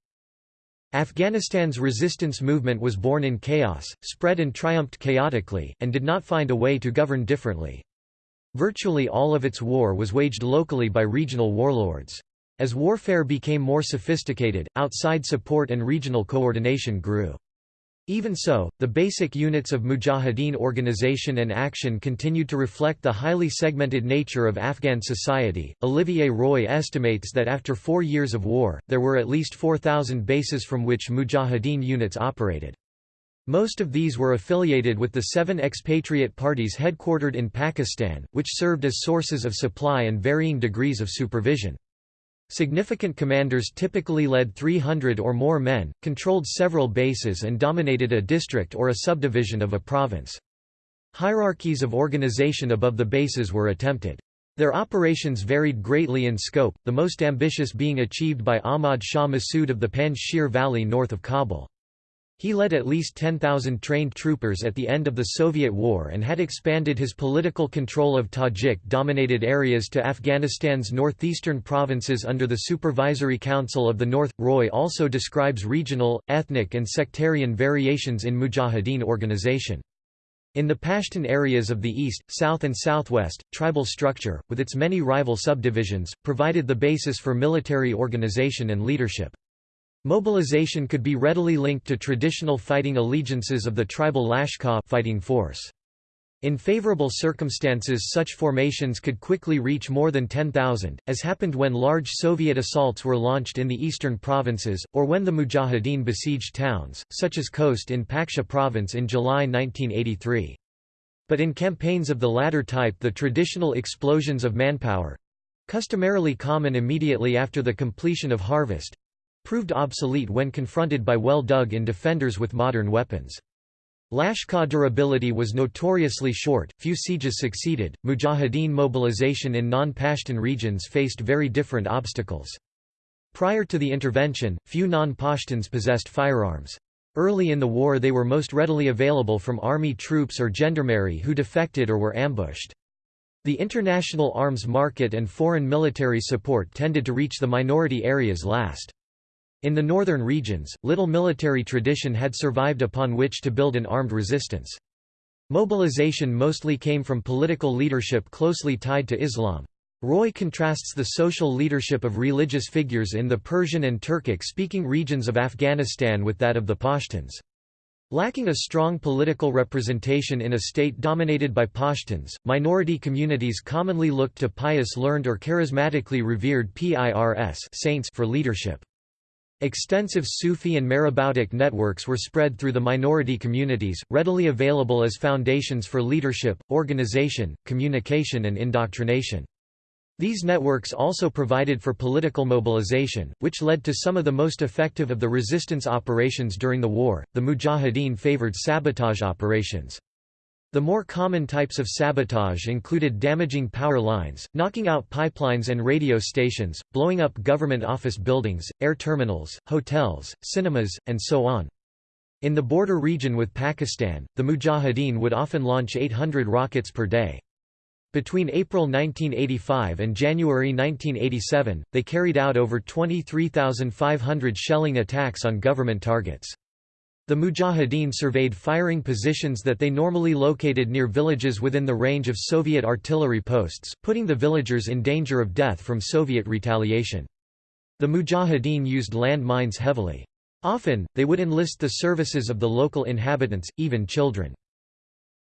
Speaker 1: Afghanistan's resistance movement was born in chaos, spread and triumphed chaotically, and did not find a way to govern differently. Virtually all of its war was waged locally by regional warlords. As warfare became more sophisticated, outside support and regional coordination grew. Even so, the basic units of mujahideen organization and action continued to reflect the highly segmented nature of Afghan society. Olivier Roy estimates that after four years of war, there were at least 4,000 bases from which mujahideen units operated. Most of these were affiliated with the seven expatriate parties headquartered in Pakistan, which served as sources of supply and varying degrees of supervision. Significant commanders typically led 300 or more men, controlled several bases and dominated a district or a subdivision of a province. Hierarchies of organization above the bases were attempted. Their operations varied greatly in scope, the most ambitious being achieved by Ahmad Shah Massoud of the Panjshir Valley north of Kabul. He led at least 10,000 trained troopers at the end of the Soviet war and had expanded his political control of Tajik-dominated areas to Afghanistan's northeastern provinces under the Supervisory Council of the North. Roy also describes regional, ethnic and sectarian variations in Mujahideen organization. In the Pashtun areas of the east, south and southwest, tribal structure, with its many rival subdivisions, provided the basis for military organization and leadership. Mobilization could be readily linked to traditional fighting allegiances of the tribal Lashkar fighting force. In favorable circumstances such formations could quickly reach more than 10,000, as happened when large Soviet assaults were launched in the eastern provinces, or when the Mujahideen besieged towns, such as Khost in Paktia province in July 1983. But in campaigns of the latter type the traditional explosions of manpower—customarily common immediately after the completion of harvest, proved obsolete when confronted by well-dug-in defenders with modern weapons. Lashkar durability was notoriously short, few sieges succeeded. Mujahideen mobilization in non-Pashtun regions faced very different obstacles. Prior to the intervention, few non-Pashtuns possessed firearms. Early in the war they were most readily available from army troops or gendarmerie who defected or were ambushed. The international arms market and foreign military support tended to reach the minority areas last. In the northern regions, little military tradition had survived upon which to build an armed resistance. Mobilization mostly came from political leadership closely tied to Islam. Roy contrasts the social leadership of religious figures in the Persian and Turkic-speaking regions of Afghanistan with that of the Pashtuns. Lacking a strong political representation in a state dominated by Pashtuns, minority communities commonly looked to pious learned or charismatically revered PIRS saints for leadership. Extensive Sufi and Maraboutic networks were spread through the minority communities, readily available as foundations for leadership, organization, communication and indoctrination. These networks also provided for political mobilization, which led to some of the most effective of the resistance operations during the war. The Mujahideen favored sabotage operations. The more common types of sabotage included damaging power lines, knocking out pipelines and radio stations, blowing up government office buildings, air terminals, hotels, cinemas, and so on. In the border region with Pakistan, the Mujahideen would often launch 800 rockets per day. Between April 1985 and January 1987, they carried out over 23,500 shelling attacks on government targets. The Mujahideen surveyed firing positions that they normally located near villages within the range of Soviet artillery posts, putting the villagers in danger of death from Soviet retaliation. The Mujahideen used land mines heavily. Often, they would enlist the services of the local inhabitants, even children.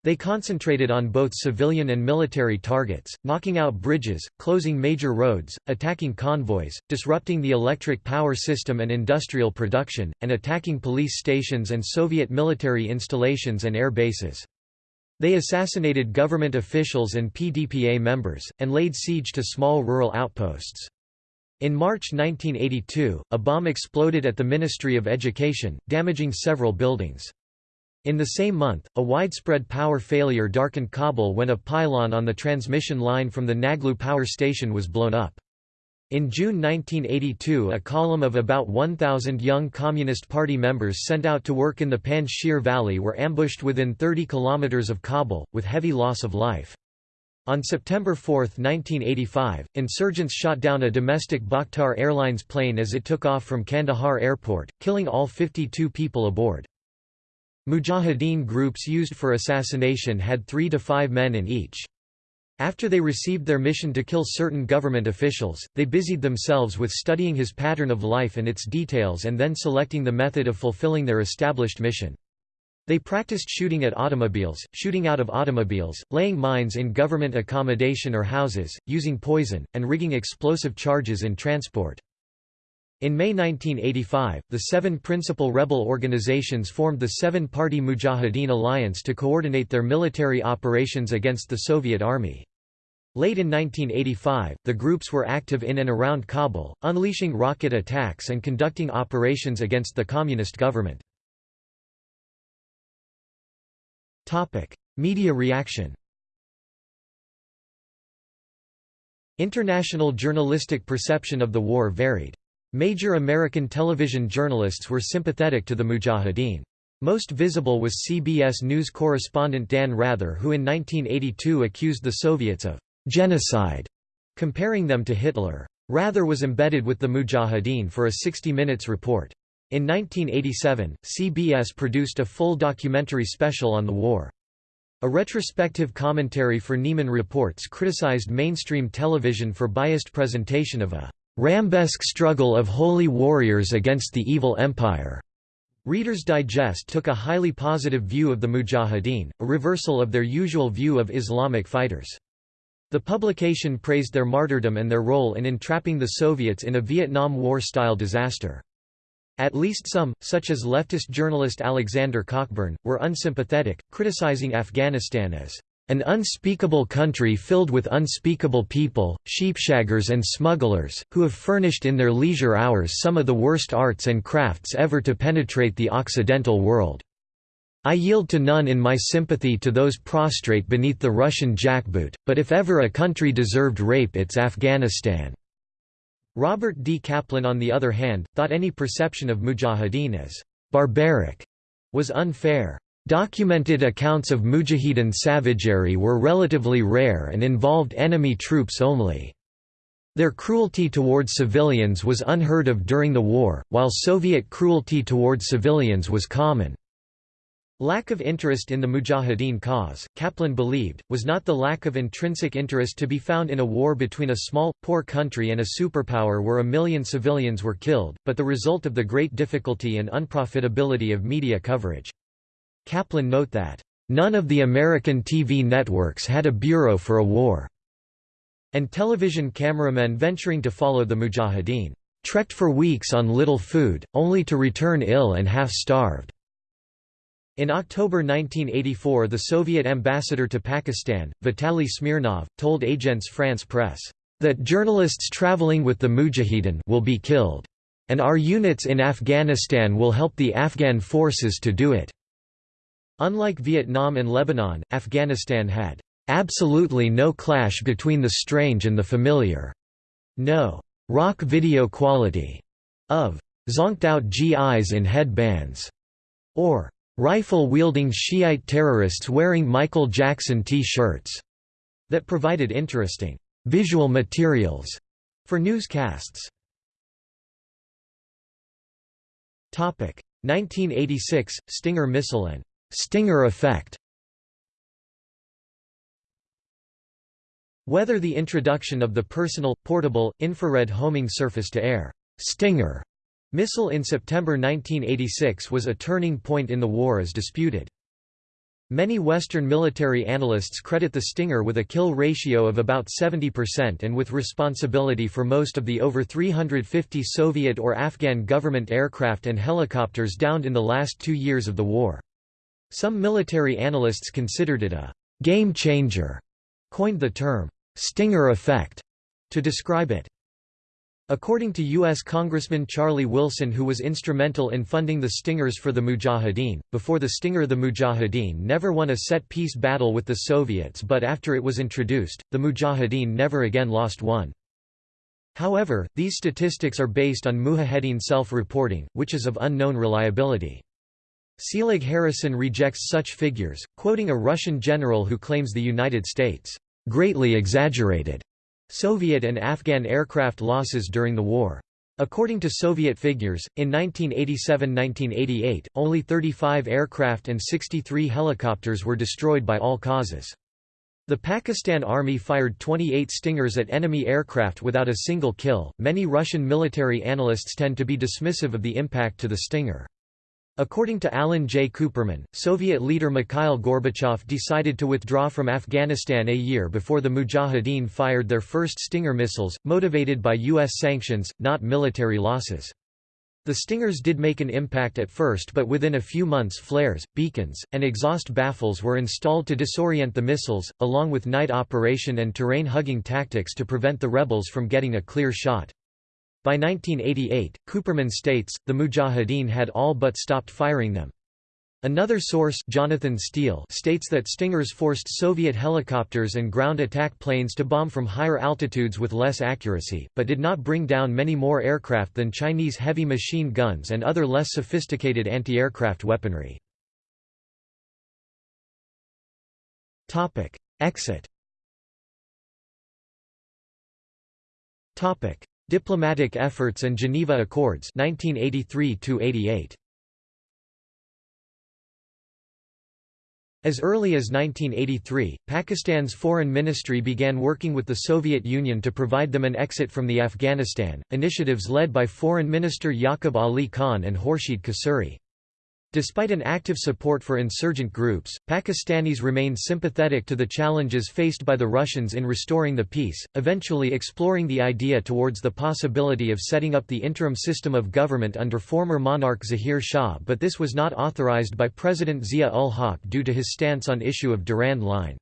Speaker 1: They concentrated on both civilian and military targets, knocking out bridges, closing major roads, attacking convoys, disrupting the electric power system and industrial production, and attacking police stations and Soviet military installations and air bases. They assassinated government officials and PDPA members, and laid siege to small rural outposts. In March 1982, a bomb exploded at the Ministry of Education, damaging several buildings. In the same month, a widespread power failure darkened Kabul when a pylon on the transmission line from the Naglu power station was blown up. In June 1982 a column of about 1,000 young Communist Party members sent out to work in the Panjshir Valley were ambushed within 30 kilometers of Kabul, with heavy loss of life. On September 4, 1985, insurgents shot down a domestic Bakhtar Airlines plane as it took off from Kandahar airport, killing all 52 people aboard. Mujahideen groups used for assassination had three to five men in each. After they received their mission to kill certain government officials, they busied themselves with studying his pattern of life and its details and then selecting the method of fulfilling their established mission. They practiced shooting at automobiles, shooting out of automobiles, laying mines in government accommodation or houses, using poison, and rigging explosive charges in transport. In May 1985, the seven principal rebel organizations formed the Seven-Party Mujahideen Alliance to coordinate their military operations against the Soviet Army. Late in 1985, the groups were active in and around Kabul, unleashing rocket attacks and conducting operations against the communist government. Media reaction International journalistic perception of the war varied. Major American television journalists were sympathetic to the Mujahideen. Most visible was CBS News correspondent Dan Rather who in 1982 accused the Soviets of «genocide», comparing them to Hitler. Rather was embedded with the Mujahideen for a 60 Minutes report. In 1987, CBS produced a full documentary special on the war. A retrospective commentary for Nieman Reports criticized mainstream television for biased presentation of a Rambesque struggle of holy warriors against the evil empire. Reader's Digest took a highly positive view of the Mujahideen, a reversal of their usual view of Islamic fighters. The publication praised their martyrdom and their role in entrapping the Soviets in a Vietnam War-style disaster. At least some, such as leftist journalist Alexander Cockburn, were unsympathetic, criticizing Afghanistan as an unspeakable country filled with unspeakable people, sheepshaggers and smugglers, who have furnished in their leisure hours some of the worst arts and crafts ever to penetrate the Occidental world. I yield to none in my sympathy to those prostrate beneath the Russian jackboot, but if ever a country deserved rape it's Afghanistan." Robert D. Kaplan on the other hand, thought any perception of mujahideen as «barbaric» was unfair. Documented accounts of Mujahideen savagery were relatively rare and involved enemy troops only. Their cruelty toward civilians was unheard of during the war, while Soviet cruelty toward civilians was common. Lack of interest in the Mujahideen cause, Kaplan believed, was not the lack of intrinsic interest to be found in a war between a small, poor country and a superpower where a million civilians were killed, but the result of the great difficulty and unprofitability of media coverage. Kaplan note that, "...none of the American TV networks had a bureau for a war," and television cameramen venturing to follow the Mujahideen, "...trekked for weeks on little food, only to return ill and half-starved." In October 1984 the Soviet ambassador to Pakistan, Vitaly Smirnov, told Agence France Presse, "...that journalists traveling with the Mujahideen will be killed. And our units in Afghanistan will help the Afghan forces to do it." Unlike Vietnam and Lebanon, Afghanistan had "...absolutely no clash between the strange and the familiar." No rock video quality of zonked out GIs in headbands or rifle-wielding Shiite terrorists wearing Michael Jackson T-shirts that provided interesting visual materials for newscasts. 1986 Stinger missile and Stinger effect Whether the introduction of the personal, portable, infrared homing surface-to-air Stinger Missile in September 1986 was a turning point in the war is disputed. Many Western military analysts credit the Stinger with a kill ratio of about 70% and with responsibility for most of the over 350 Soviet or Afghan government aircraft and helicopters downed in the last two years of the war. Some military analysts considered it a «game changer», coined the term «Stinger effect» to describe it. According to U.S. Congressman Charlie Wilson who was instrumental in funding the Stingers for the Mujahideen, before the Stinger the Mujahideen never won a set-piece battle with the Soviets but after it was introduced, the Mujahideen never again lost one. However, these statistics are based on Mujahideen self-reporting, which is of unknown reliability. Selig Harrison rejects such figures, quoting a Russian general who claims the United States, "...greatly exaggerated." Soviet and Afghan aircraft losses during the war. According to Soviet figures, in 1987–1988, only 35 aircraft and 63 helicopters were destroyed by all causes. The Pakistan Army fired 28 Stingers at enemy aircraft without a single kill. Many Russian military analysts tend to be dismissive of the impact to the Stinger. According to Alan J. Kuperman, Soviet leader Mikhail Gorbachev decided to withdraw from Afghanistan a year before the Mujahideen fired their first Stinger missiles, motivated by U.S. sanctions, not military losses. The Stingers did make an impact at first but within a few months flares, beacons, and exhaust baffles were installed to disorient the missiles, along with night operation and terrain-hugging tactics to prevent the rebels from getting a clear shot. By 1988, Kuperman states, the Mujahideen had all but stopped firing them. Another source Jonathan Steele states that Stingers forced Soviet helicopters and ground attack planes to bomb from higher altitudes with less accuracy, but did not bring down many more aircraft than Chinese heavy machine guns and other less sophisticated anti-aircraft weaponry. Exit Diplomatic efforts and Geneva Accords 1983 As early as 1983, Pakistan's foreign ministry began working with the Soviet Union to provide them an exit from the Afghanistan, initiatives led by Foreign Minister Yaqub Ali Khan and Khurshid Qasuri. Despite an active support for insurgent groups, Pakistanis remained sympathetic to the challenges faced by the Russians in restoring the peace, eventually exploring the idea towards the possibility of setting up the interim system of government under former monarch Zahir Shah but this was not authorized by President Zia-ul-Haq due to his stance on issue of Durand Line.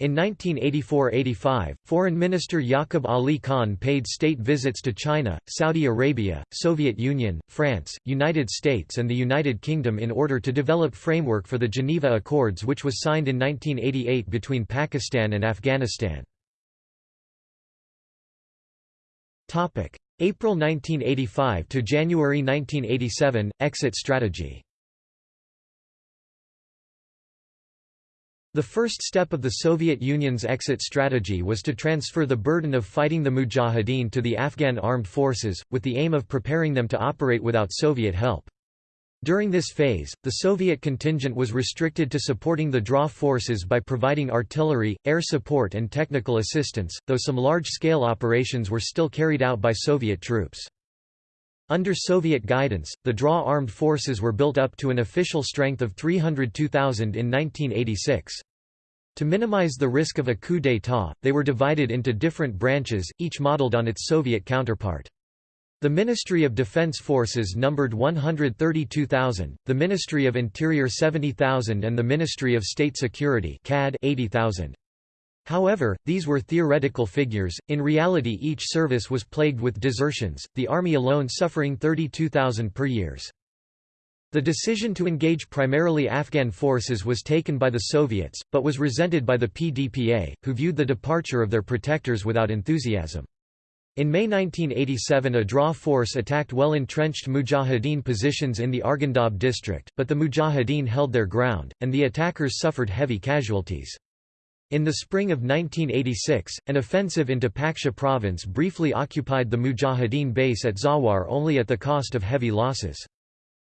Speaker 1: In 1984–85, Foreign Minister Yaqub Ali Khan paid state visits to China, Saudi Arabia, Soviet Union, France, United States and the United Kingdom in order to develop framework for the Geneva Accords which was signed in 1988 between Pakistan and Afghanistan. April 1985 to January 1987, exit strategy The first step of the Soviet Union's exit strategy was to transfer the burden of fighting the Mujahideen to the Afghan armed forces, with the aim of preparing them to operate without Soviet help. During this phase, the Soviet contingent was restricted to supporting the DRA forces by providing artillery, air support and technical assistance, though some large-scale operations were still carried out by Soviet troops. Under Soviet guidance, the DRA armed forces were built up to an official strength of 302,000 in 1986. To minimize the risk of a coup d'état, they were divided into different branches, each modeled on its Soviet counterpart. The Ministry of Defense Forces numbered 132,000, the Ministry of Interior 70,000 and the Ministry of State Security 80,000. However, these were theoretical figures, in reality each service was plagued with desertions, the army alone suffering 32,000 per years. The decision to engage primarily Afghan forces was taken by the Soviets, but was resented by the PDPA, who viewed the departure of their protectors without enthusiasm. In May 1987 a DRA force attacked well-entrenched Mujahideen positions in the Argandab district, but the Mujahideen held their ground, and the attackers suffered heavy casualties. In the spring of 1986, an offensive into Paktia province briefly occupied the Mujahideen base at Zawar only at the cost of heavy losses.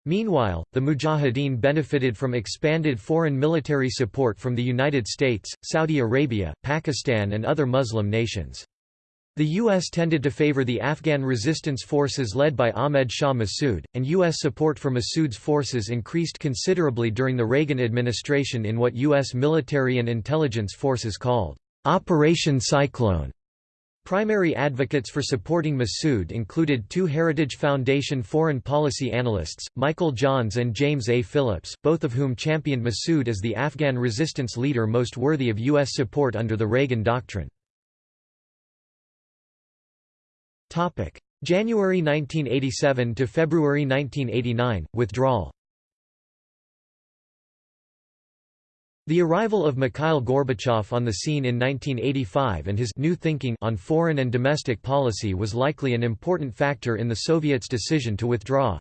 Speaker 1: Meanwhile, the Mujahideen benefited from expanded foreign military support from the United States, Saudi Arabia, Pakistan and other Muslim nations. The U.S. tended to favor the Afghan resistance forces led by Ahmed Shah Massoud, and U.S. support for Massoud's forces increased considerably during the Reagan administration in what U.S. military and intelligence forces called Operation Cyclone. Primary advocates for supporting Massoud included two Heritage Foundation foreign policy analysts, Michael Johns and James A. Phillips, both of whom championed Massoud as the Afghan resistance leader most worthy of U.S. support under the Reagan Doctrine. January 1987 to February 1989 withdrawal. The arrival of Mikhail Gorbachev on the scene in 1985 and his new thinking on foreign and domestic policy was likely an important factor in the Soviets' decision to withdraw.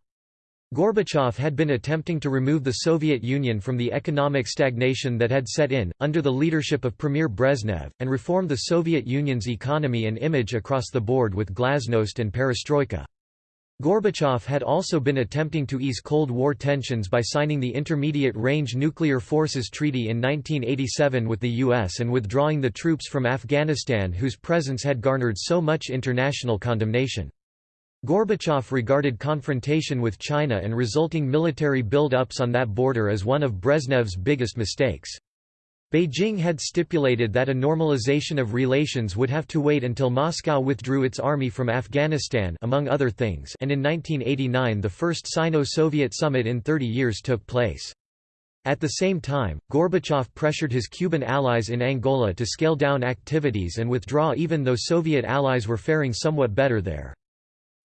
Speaker 1: Gorbachev had been attempting to remove the Soviet Union from the economic stagnation that had set in, under the leadership of Premier Brezhnev, and reform the Soviet Union's economy and image across the board with glasnost and perestroika. Gorbachev had also been attempting to ease Cold War tensions by signing the Intermediate Range Nuclear Forces Treaty in 1987 with the US and withdrawing the troops from Afghanistan whose presence had garnered so much international condemnation. Gorbachev regarded confrontation with China and resulting military build-ups on that border as one of Brezhnev's biggest mistakes. Beijing had stipulated that a normalization of relations would have to wait until Moscow withdrew its army from Afghanistan among other things and in 1989 the first Sino-Soviet summit in 30 years took place. At the same time, Gorbachev pressured his Cuban allies in Angola to scale down activities and withdraw even though Soviet allies were faring somewhat better there.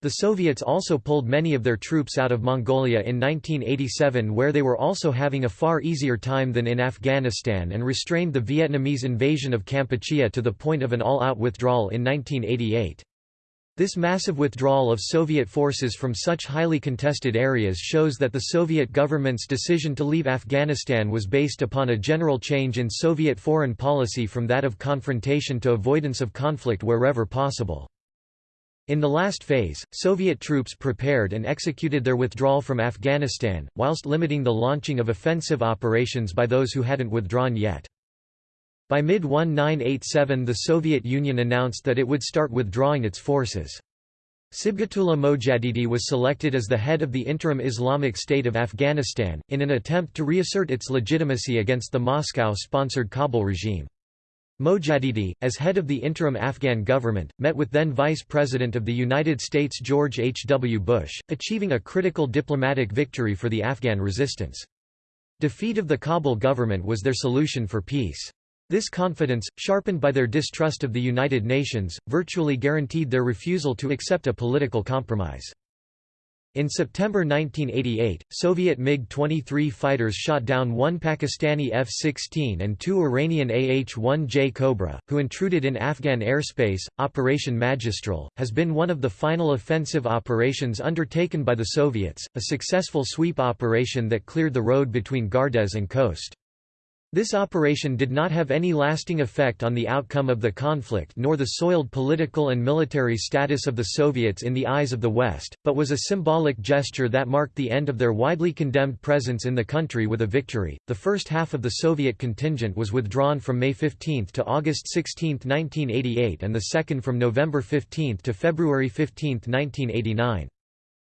Speaker 1: The Soviets also pulled many of their troops out of Mongolia in 1987 where they were also having a far easier time than in Afghanistan and restrained the Vietnamese invasion of Kampuchea to the point of an all-out withdrawal in 1988. This massive withdrawal of Soviet forces from such highly contested areas shows that the Soviet government's decision to leave Afghanistan was based upon a general change in Soviet foreign policy from that of confrontation to avoidance of conflict wherever possible. In the last phase, Soviet troops prepared and executed their withdrawal from Afghanistan, whilst limiting the launching of offensive operations by those who hadn't withdrawn yet. By mid-1987 the Soviet Union announced that it would start withdrawing its forces. Sibghatullah Mojadidi was selected as the head of the interim Islamic State of Afghanistan, in an attempt to reassert its legitimacy against the Moscow-sponsored Kabul regime. Mojadidi, as head of the interim Afghan government, met with then Vice President of the United States George H. W. Bush, achieving a critical diplomatic victory for the Afghan resistance. Defeat of the Kabul government was their solution for peace. This confidence, sharpened by their distrust of the United Nations, virtually guaranteed their refusal to accept a political compromise. In September 1988, Soviet MiG-23 fighters shot down one Pakistani F-16 and two Iranian AH-1J Cobra, who intruded in Afghan airspace. Operation Magistral has been one of the final offensive operations undertaken by the Soviets, a successful sweep operation that cleared the road between Gardez and Khost. This operation did not have any lasting effect on the outcome of the conflict nor the soiled political and military status of the Soviets in the eyes of the West, but was a symbolic gesture that marked the end of their widely condemned presence in the country with a victory. The first half of the Soviet contingent was withdrawn from May 15 to August 16, 1988, and the second from November 15 to February 15, 1989.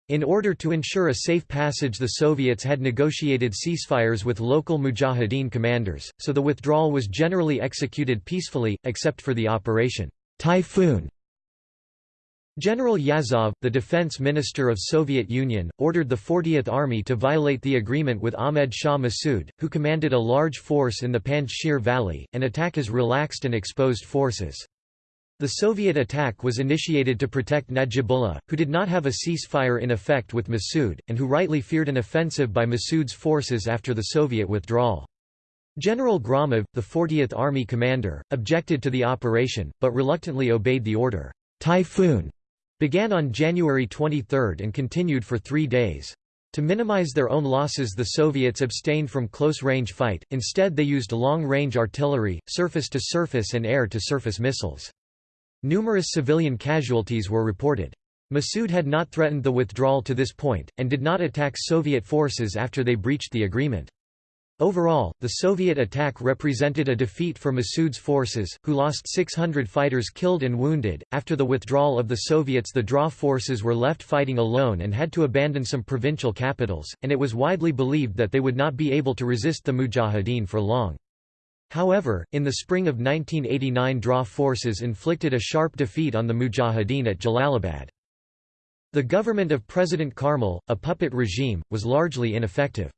Speaker 1: In order to ensure a safe passage the Soviets had negotiated ceasefires with local Mujahideen commanders, so the withdrawal was generally executed peacefully, except for the Operation Typhoon. General Yazov, the defense minister of Soviet Union, ordered the 40th Army to violate the agreement with Ahmed Shah Massoud, who commanded a large force in the Panjshir Valley, and attack his relaxed and exposed forces. The Soviet attack was initiated to protect Najibullah, who did not have a ceasefire in effect with Massoud, and who rightly feared an offensive by Massoud's forces after the Soviet withdrawal. General Gromov, the 40th Army commander, objected to the operation, but reluctantly obeyed the order. Typhoon began on January 23 and continued for three days. To minimize their own losses the Soviets abstained from close-range fight, instead they used long-range artillery, surface-to-surface -surface and air-to-surface missiles. Numerous civilian casualties were reported. Massoud had not threatened the withdrawal to this point, and did not attack Soviet forces after they breached the agreement. Overall, the Soviet attack represented a defeat for Massoud's forces, who lost 600 fighters killed and wounded. After the withdrawal of the Soviets, the DRA forces were left fighting alone and had to abandon some provincial capitals, and it was widely believed that they would not be able to resist the Mujahideen for long. However, in the spring of 1989 DRA forces inflicted a sharp defeat on the Mujahideen at Jalalabad. The government of President Karmal, a puppet regime, was largely ineffective.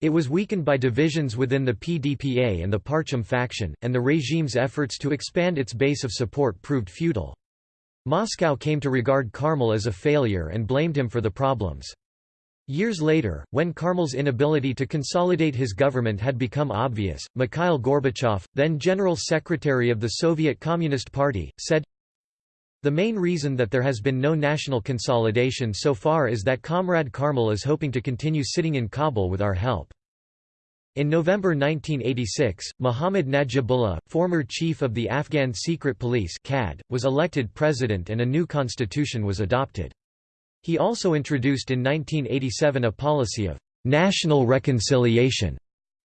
Speaker 1: It was weakened by divisions within the PDPA and the Parcham faction, and the regime's efforts to expand its base of support proved futile. Moscow came to regard Karmal as a failure and blamed him for the problems. Years later, when Karmal's inability to consolidate his government had become obvious, Mikhail Gorbachev, then General Secretary of the Soviet Communist Party, said, The main reason that there has been no national consolidation so far is that Comrade Karmal is hoping to continue sitting in Kabul with our help. In November 1986, Muhammad Najibullah, former chief of the Afghan Secret Police was elected president and a new constitution was adopted. He also introduced in 1987 a policy of national reconciliation,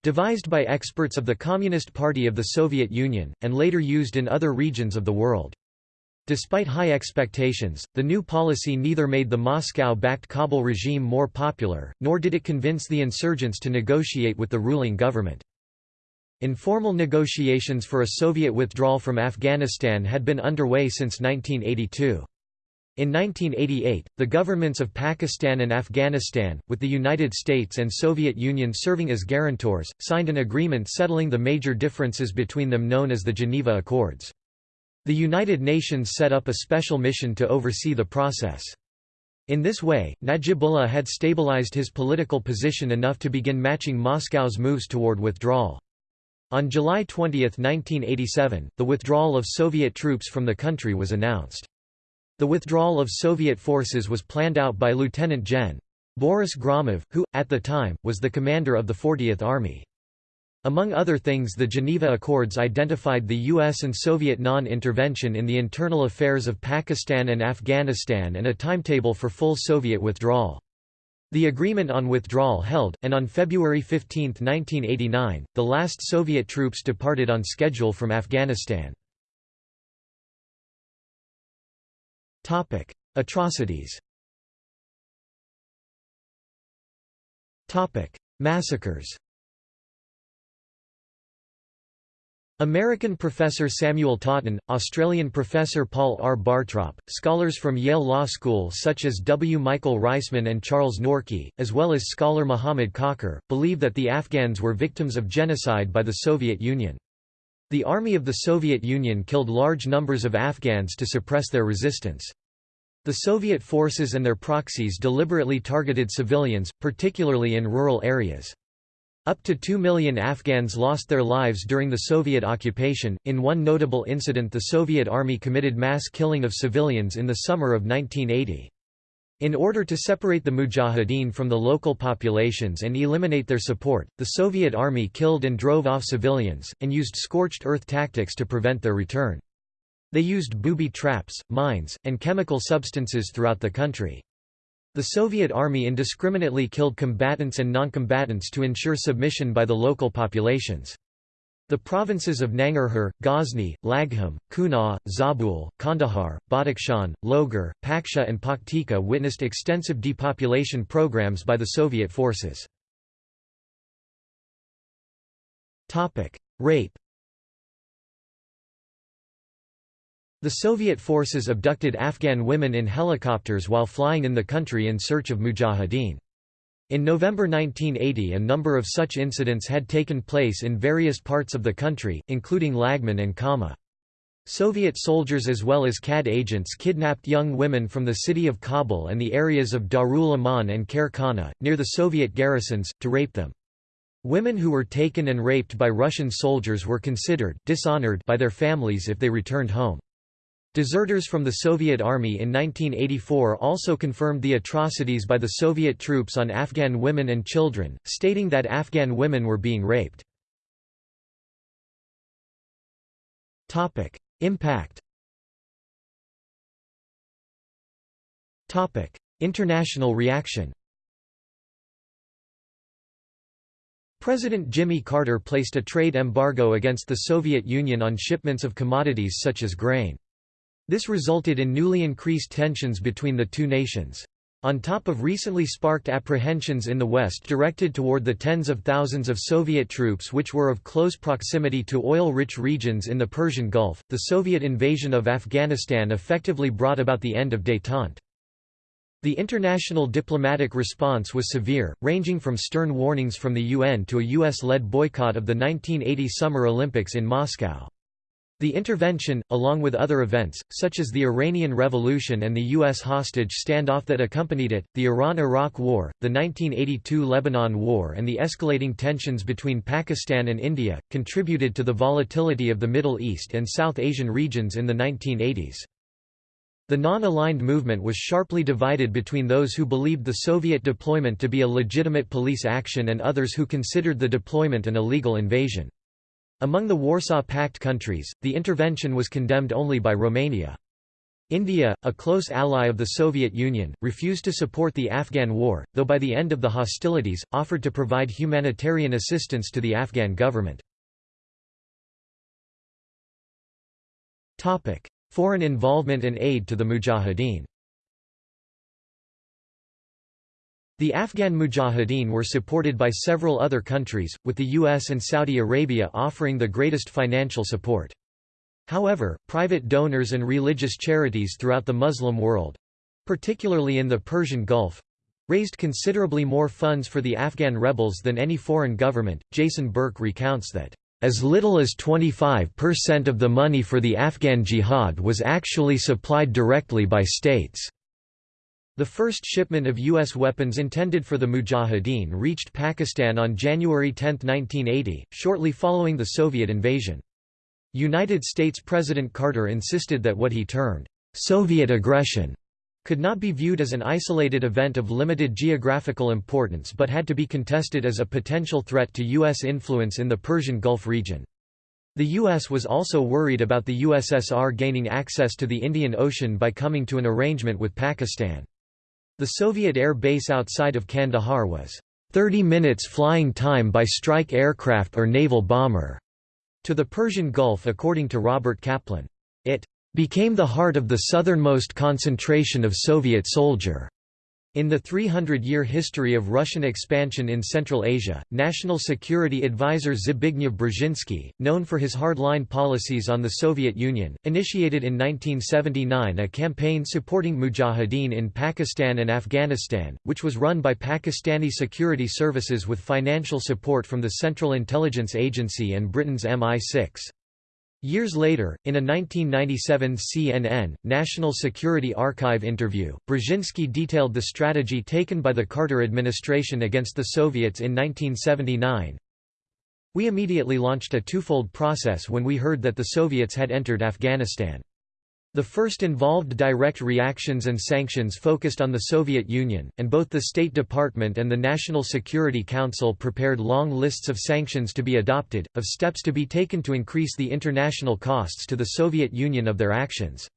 Speaker 1: devised by experts of the Communist Party of the Soviet Union, and later used in other regions of the world. Despite high expectations, the new policy neither made the Moscow-backed Kabul regime more popular, nor did it convince the insurgents to negotiate with the ruling government. Informal negotiations for a Soviet withdrawal from Afghanistan had been underway since 1982. In 1988, the governments of Pakistan and Afghanistan, with the United States and Soviet Union serving as guarantors, signed an agreement settling the major differences between them known as the Geneva Accords. The United Nations set up a special mission to oversee the process. In this way, Najibullah had stabilized his political position enough to begin matching Moscow's moves toward withdrawal. On July 20, 1987, the withdrawal of Soviet troops from the country was announced. The withdrawal of Soviet forces was planned out by Lieutenant Gen. Boris Gromov, who, at the time, was the commander of the 40th Army. Among other things the Geneva Accords identified the U.S. and Soviet non-intervention in the internal affairs of Pakistan and Afghanistan and a timetable for full Soviet withdrawal. The agreement on withdrawal held, and on February 15, 1989, the last Soviet troops departed on schedule from Afghanistan. Topic: Atrocities. Topic: Massacres. American professor Samuel Totten, Australian professor Paul R. Bartrop, scholars from Yale Law School such as W. Michael Reisman and Charles Norchi, as well as scholar Muhammad Kakar, believe that the Afghans were victims of genocide by the Soviet Union. The Army of the Soviet Union killed large numbers of Afghans to suppress their resistance. The Soviet forces and their proxies deliberately targeted civilians, particularly in rural areas. Up to 2 million Afghans lost their lives during the Soviet occupation. In one notable incident, the Soviet army committed mass killing of civilians in the summer of 1980. In order to separate the Mujahideen from the local populations and eliminate their support, the Soviet army killed and drove off civilians, and used scorched earth tactics to prevent their return. They used booby traps, mines, and chemical substances throughout the country. The Soviet army indiscriminately killed combatants and noncombatants to ensure submission by the local populations. The provinces of Nangarhar, Ghazni, Laghman, Kunar, Zabul, Kandahar, Badakhshan, Logar, Paktia and Paktika witnessed extensive depopulation programs by the Soviet forces. Rape The Soviet forces abducted Afghan women in helicopters while flying in the country in search of mujahideen. In November 1980 a number of such incidents had taken place in various parts of the country, including Laghman and Kama. Soviet soldiers as well as KAD agents kidnapped young women from the city of Kabul and the areas of Darul Aman and Khair near the Soviet garrisons, to rape them. Women who were taken and raped by Russian soldiers were considered dishonored by their families if they returned home. Deserters from the Soviet Army in 1984 also confirmed the atrocities by the Soviet troops on Afghan women and children, stating that Afghan women were being raped. Impact International reaction President Jimmy Carter placed a trade embargo against the Soviet Union on shipments of commodities such as grain. This resulted in newly increased tensions between the two nations. On top of recently sparked apprehensions in the West directed toward the tens of thousands of Soviet troops which were of close proximity to oil-rich regions in the Persian Gulf, the Soviet invasion of Afghanistan effectively brought about the end of détente. The international diplomatic response was severe, ranging from stern warnings from the UN to a US-led boycott of the 1980 Summer Olympics in Moscow. The intervention, along with other events, such as the Iranian Revolution and the U.S. hostage standoff that accompanied it, the Iran–Iraq War, the 1982 Lebanon War and the escalating tensions between Pakistan and India, contributed to the volatility of the Middle East and South Asian regions in the 1980s. The non-aligned movement was sharply divided between those who believed the Soviet deployment to be a legitimate police action and others who considered the deployment an illegal invasion. Among the Warsaw Pact countries, the intervention was condemned only by Romania. India, a close ally of the Soviet Union, refused to support the Afghan war, though by the end of the hostilities, offered to provide humanitarian assistance to the Afghan government. Foreign involvement and aid to the Mujahideen The Afghan Mujahideen were supported by several other countries, with the US and Saudi Arabia offering the greatest financial support. However, private donors and religious charities throughout the Muslim world—particularly in the Persian Gulf—raised considerably more funds for the Afghan rebels than any foreign government. Jason Burke recounts that as little as 25% of the money for the Afghan jihad was actually supplied directly by states. The first shipment of U.S. weapons intended for the Mujahideen reached Pakistan on January 10, 1980, shortly following the Soviet invasion. United States President Carter insisted that what he termed, "...Soviet aggression," could not be viewed as an isolated event of limited geographical importance but had to be contested as a potential threat to U.S. influence in the Persian Gulf region. The U.S. was also worried about the USSR gaining access to the Indian Ocean by coming to an arrangement with Pakistan. The Soviet air base outside of Kandahar was 30 minutes flying time by strike aircraft or naval bomber to the Persian Gulf according to Robert Kaplan. It became the heart of the southernmost concentration of Soviet soldier in the 300-year history of Russian expansion in Central Asia, National Security Advisor Zbigniew Brzezinski, known for his hard-line policies on the Soviet Union, initiated in 1979 a campaign supporting mujahideen in Pakistan and Afghanistan, which was run by Pakistani security services with financial support from the Central Intelligence Agency and Britain's MI6. Years later, in a 1997 CNN, National Security Archive interview, Brzezinski detailed the strategy taken by the Carter administration against the Soviets in 1979. We immediately launched a twofold process when we heard that the Soviets had entered Afghanistan. The first involved direct reactions and sanctions focused on the Soviet Union, and both the State Department and the National Security Council prepared long lists of sanctions to be adopted, of steps to be taken to increase the international costs to the Soviet Union of their actions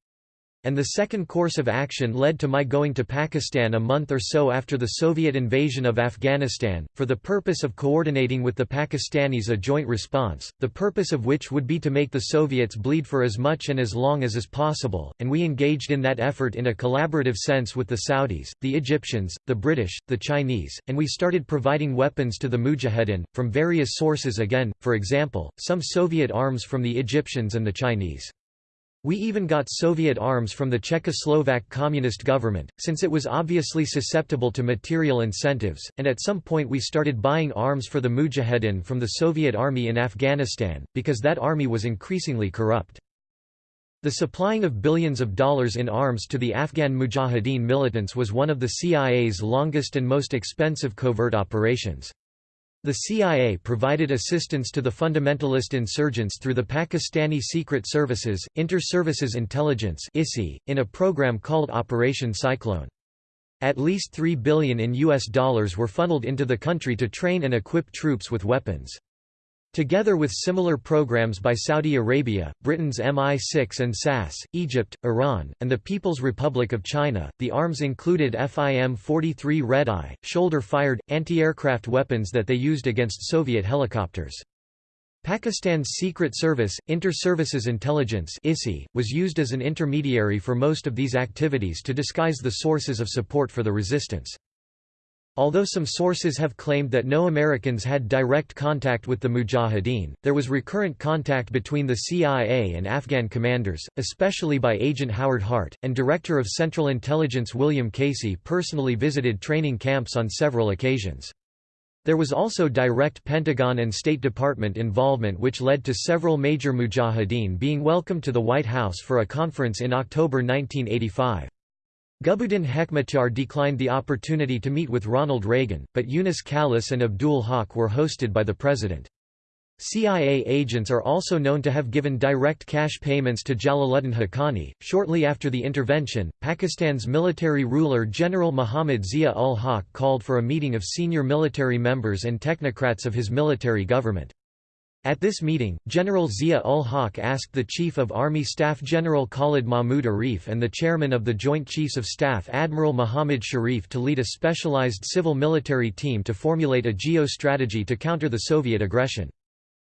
Speaker 1: and the second course of action led to my going to Pakistan a month or so after the Soviet invasion of Afghanistan, for the purpose of coordinating with the Pakistanis a joint response, the purpose of which would be to make the Soviets bleed for as much and as long as is possible, and we engaged in that effort in a collaborative sense with the Saudis, the Egyptians, the British, the Chinese, and we started providing weapons to the Mujahideen, from various sources again, for example, some Soviet arms from the Egyptians and the Chinese. We even got Soviet arms from the Czechoslovak communist government, since it was obviously susceptible to material incentives, and at some point we started buying arms for the Mujahedin from the Soviet army in Afghanistan, because that army was increasingly corrupt. The supplying of billions of dollars in arms to the Afghan Mujahideen militants was one of the CIA's longest and most expensive covert operations. The CIA provided assistance to the fundamentalist insurgents through the Pakistani Secret Services, Inter-Services Intelligence in a program called Operation Cyclone. At least $3 billion in US dollars were funneled into the country to train and equip troops with weapons. Together with similar programs by Saudi Arabia, Britain's MI6 and SAS, Egypt, Iran, and the People's Republic of China, the arms included FIM-43 Red-Eye, shoulder-fired, anti-aircraft weapons that they used against Soviet helicopters. Pakistan's Secret Service, Inter-Services Intelligence was used as an intermediary for most of these activities to disguise the sources of support for the resistance. Although some sources have claimed that no Americans had direct contact with the Mujahideen, there was recurrent contact between the CIA and Afghan commanders, especially by Agent Howard Hart, and Director of Central Intelligence William Casey personally visited training camps on several occasions. There was also direct Pentagon and State Department involvement which led to several major Mujahideen being welcomed to the White House for a conference in October 1985. Gulbuddin Hekmatyar declined the opportunity to meet with Ronald Reagan, but Yunus Khalis and Abdul Haq were hosted by the president. CIA agents are also known to have given direct cash payments to Jalaluddin Haqqani. Shortly after the intervention, Pakistan's military ruler General Muhammad Zia ul Haq called for a meeting of senior military members and technocrats of his military government. At this meeting, General Zia-ul-Haq asked the Chief of Army Staff General Khalid Mahmood Arif and the Chairman of the Joint Chiefs of Staff Admiral Muhammad Sharif to lead a specialized civil-military team to formulate a geo-strategy to counter the Soviet aggression.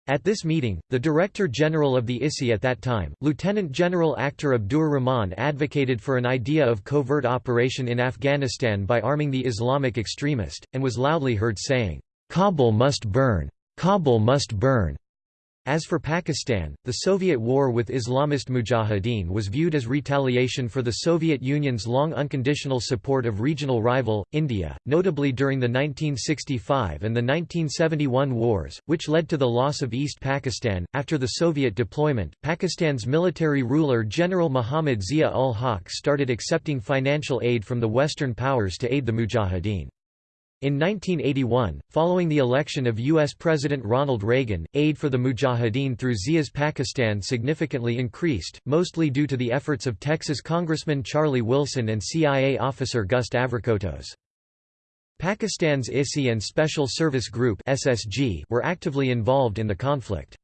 Speaker 1: At this meeting, the Director General of the ISI at that time, Lieutenant General Akhtar Abdur Rahman advocated for an idea of covert operation in Afghanistan by arming the Islamic extremist, and was loudly heard saying, "'Kabul must burn'. Kabul must burn. As for Pakistan, the Soviet war with Islamist mujahideen was viewed as retaliation for the Soviet Union's long unconditional support of regional rival, India, notably during the 1965 and the 1971 wars, which led to the loss of East Pakistan. After the Soviet deployment, Pakistan's military ruler General Muhammad Zia ul Haq started accepting financial aid from the Western powers to aid the mujahideen. In 1981, following the election of U.S. President Ronald Reagan, aid for the Mujahideen through Zia's Pakistan significantly increased, mostly due to the efforts of Texas Congressman Charlie Wilson and CIA officer Gust Avrakotos. Pakistan's ISI and Special Service Group were actively involved in the conflict.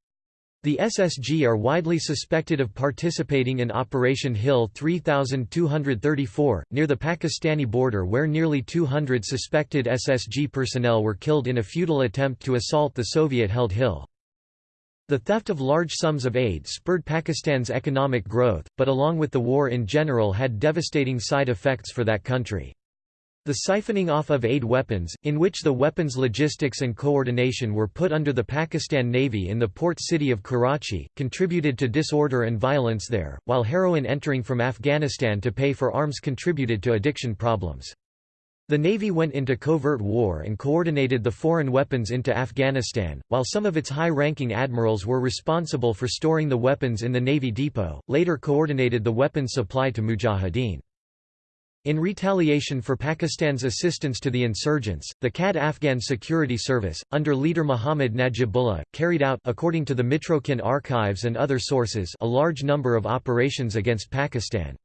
Speaker 1: The SSG are widely suspected of participating in Operation Hill 3234, near the Pakistani border where nearly 200 suspected SSG personnel were killed in a futile attempt to assault the Soviet-held Hill. The theft of large sums of aid spurred Pakistan's economic growth, but along with the war in general had devastating side effects for that country. The siphoning off of aid weapons, in which the weapons logistics and coordination were put under the Pakistan Navy in the port city of Karachi, contributed to disorder and violence there, while heroin entering from Afghanistan to pay for arms contributed to addiction problems. The Navy went into covert war and coordinated the foreign weapons into Afghanistan, while some of its high-ranking admirals were responsible for storing the weapons in the Navy depot, later coordinated the weapons supply to Mujahideen. In retaliation for Pakistan's assistance to the insurgents, the KAD Afghan Security Service, under leader Muhammad Najibullah, carried out according to the Mitrokhin archives and other sources a large number of operations against Pakistan.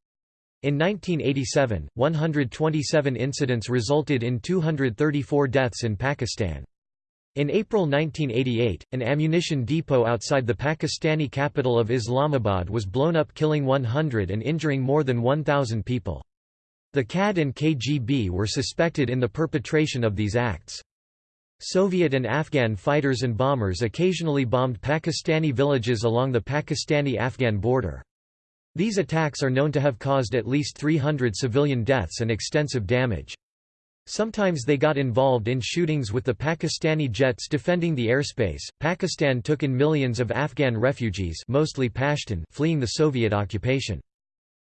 Speaker 1: In 1987, 127 incidents resulted in 234 deaths in Pakistan. In April 1988, an ammunition depot outside the Pakistani capital of Islamabad was blown up killing 100 and injuring more than 1,000 people. The KAD and KGB were suspected in the perpetration of these acts. Soviet and Afghan fighters and bombers occasionally bombed Pakistani villages along the Pakistani-Afghan border. These attacks are known to have caused at least 300 civilian deaths and extensive damage. Sometimes they got involved in shootings with the Pakistani jets defending the airspace. Pakistan took in millions of Afghan refugees, mostly Pashtun, fleeing the Soviet occupation.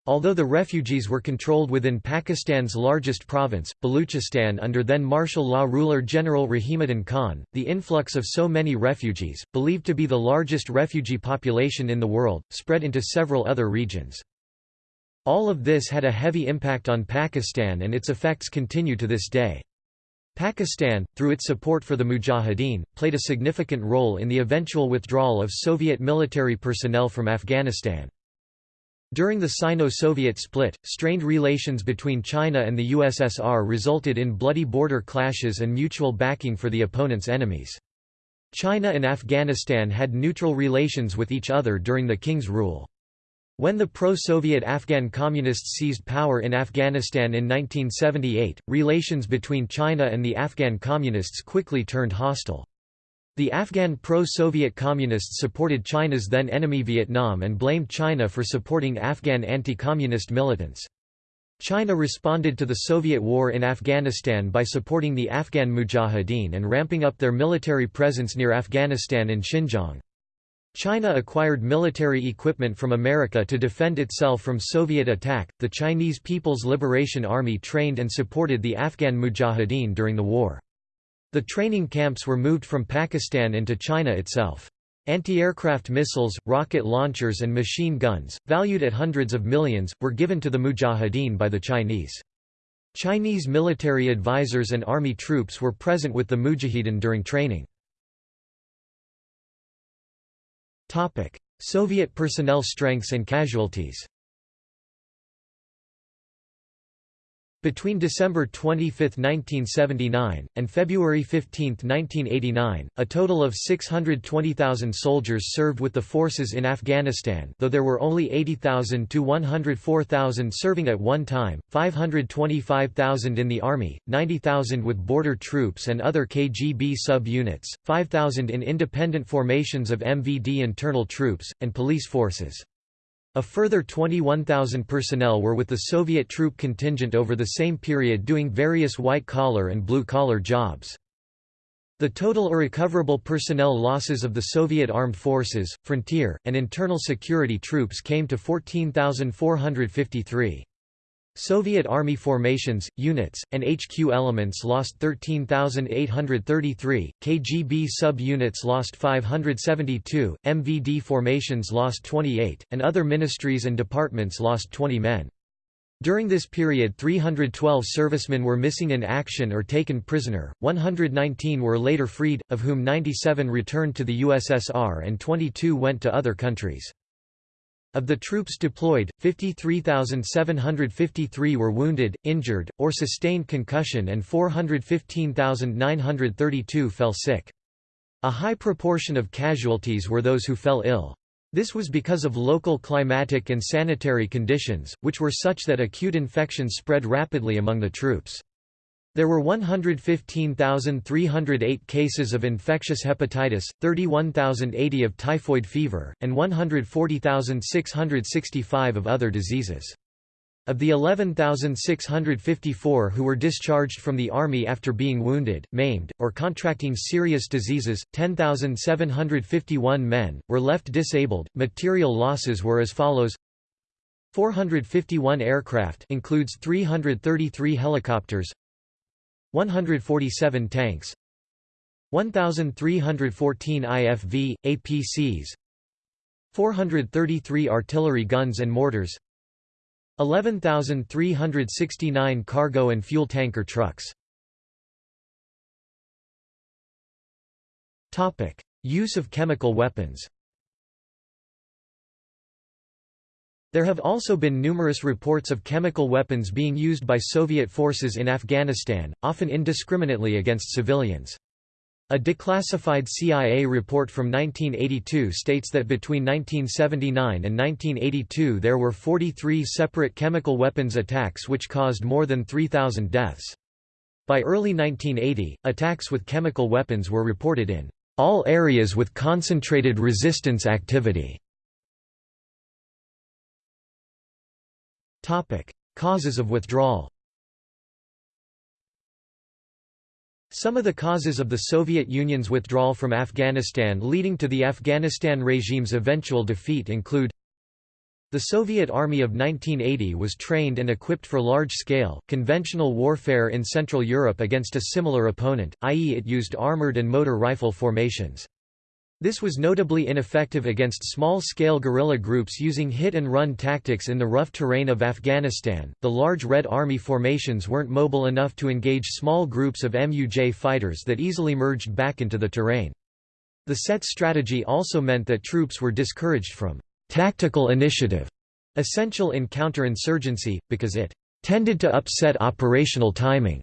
Speaker 1: Although the refugees were controlled within Pakistan's largest province, Baluchistan under then martial law ruler General Rahimuddin Khan, the influx of so many refugees, believed to be the largest refugee population in the world, spread into several other regions. All of this had a heavy impact on Pakistan and its effects continue to this day. Pakistan, through its support for the Mujahideen, played a significant role in the eventual withdrawal of Soviet military personnel from Afghanistan. During the Sino-Soviet split, strained relations between China and the USSR resulted in bloody border clashes and mutual backing for the opponent's enemies. China and Afghanistan had neutral relations with each other during the King's rule. When the pro-Soviet Afghan Communists seized power in Afghanistan in 1978, relations between China and the Afghan Communists quickly turned hostile. The Afghan pro-Soviet Communists supported China's then enemy Vietnam and blamed China for supporting Afghan anti-communist militants. China responded to the Soviet war in Afghanistan by supporting the Afghan Mujahideen and ramping up their military presence near Afghanistan and Xinjiang. China acquired military equipment from America to defend itself from Soviet attack. The Chinese People's Liberation Army trained and supported the Afghan Mujahideen during the war. The training camps were moved from Pakistan into China itself. Anti-aircraft missiles, rocket launchers and machine guns, valued at hundreds of millions, were given to the Mujahideen by the Chinese. Chinese military advisors and army troops were present with the Mujahideen during training. Soviet personnel strengths and casualties Between December 25, 1979, and February 15, 1989, a total of 620,000 soldiers served with the forces in Afghanistan though there were only 80,000 to 104,000 serving at one time, 525,000 in the Army, 90,000 with border troops and other KGB sub-units, 5,000 in independent formations of MVD internal troops, and police forces. A further 21,000 personnel were with the Soviet troop contingent over the same period doing various white-collar and blue-collar jobs. The total irrecoverable personnel losses of the Soviet armed forces, frontier, and internal security troops came to 14,453. Soviet Army formations, units, and HQ elements lost 13,833, KGB sub-units lost 572, MVD formations lost 28, and other ministries and departments lost 20 men. During this period 312 servicemen were missing in action or taken prisoner, 119 were later freed, of whom 97 returned to the USSR and 22 went to other countries. Of the troops deployed, 53,753 were wounded, injured, or sustained concussion and 415,932 fell sick. A high proportion of casualties were those who fell ill. This was because of local climatic and sanitary conditions, which were such that acute infections spread rapidly among the troops. There were 115,308 cases of infectious hepatitis, 31,080 of typhoid fever, and 140,665 of other diseases. Of the 11,654 who were discharged from the Army after being wounded, maimed, or contracting serious diseases, 10,751 men, were left disabled. Material losses were as follows 451 aircraft includes 333 helicopters 147 tanks 1314 IFV, APCs 433 artillery guns and mortars 11,369 cargo and fuel tanker trucks. Use of chemical weapons There have also been numerous reports of chemical weapons being used by Soviet forces in Afghanistan, often indiscriminately against civilians. A declassified CIA report from 1982 states that between 1979 and 1982 there were 43 separate chemical weapons attacks which caused more than 3,000 deaths. By early 1980, attacks with chemical weapons were reported in all areas with concentrated resistance activity. Causes of withdrawal Some of the causes of the Soviet Union's withdrawal from Afghanistan leading to the Afghanistan regime's eventual defeat include the Soviet Army of 1980 was trained and equipped for large-scale, conventional warfare in Central Europe against a similar opponent, i.e. it used armored and motor rifle formations. This was notably ineffective against small-scale guerrilla groups using hit-and-run tactics in the rough terrain of Afghanistan. The large Red Army formations weren't mobile enough to engage small groups of MUJ fighters that easily merged back into the terrain. The set strategy also meant that troops were discouraged from tactical initiative, essential in counterinsurgency, because it tended to upset operational timing.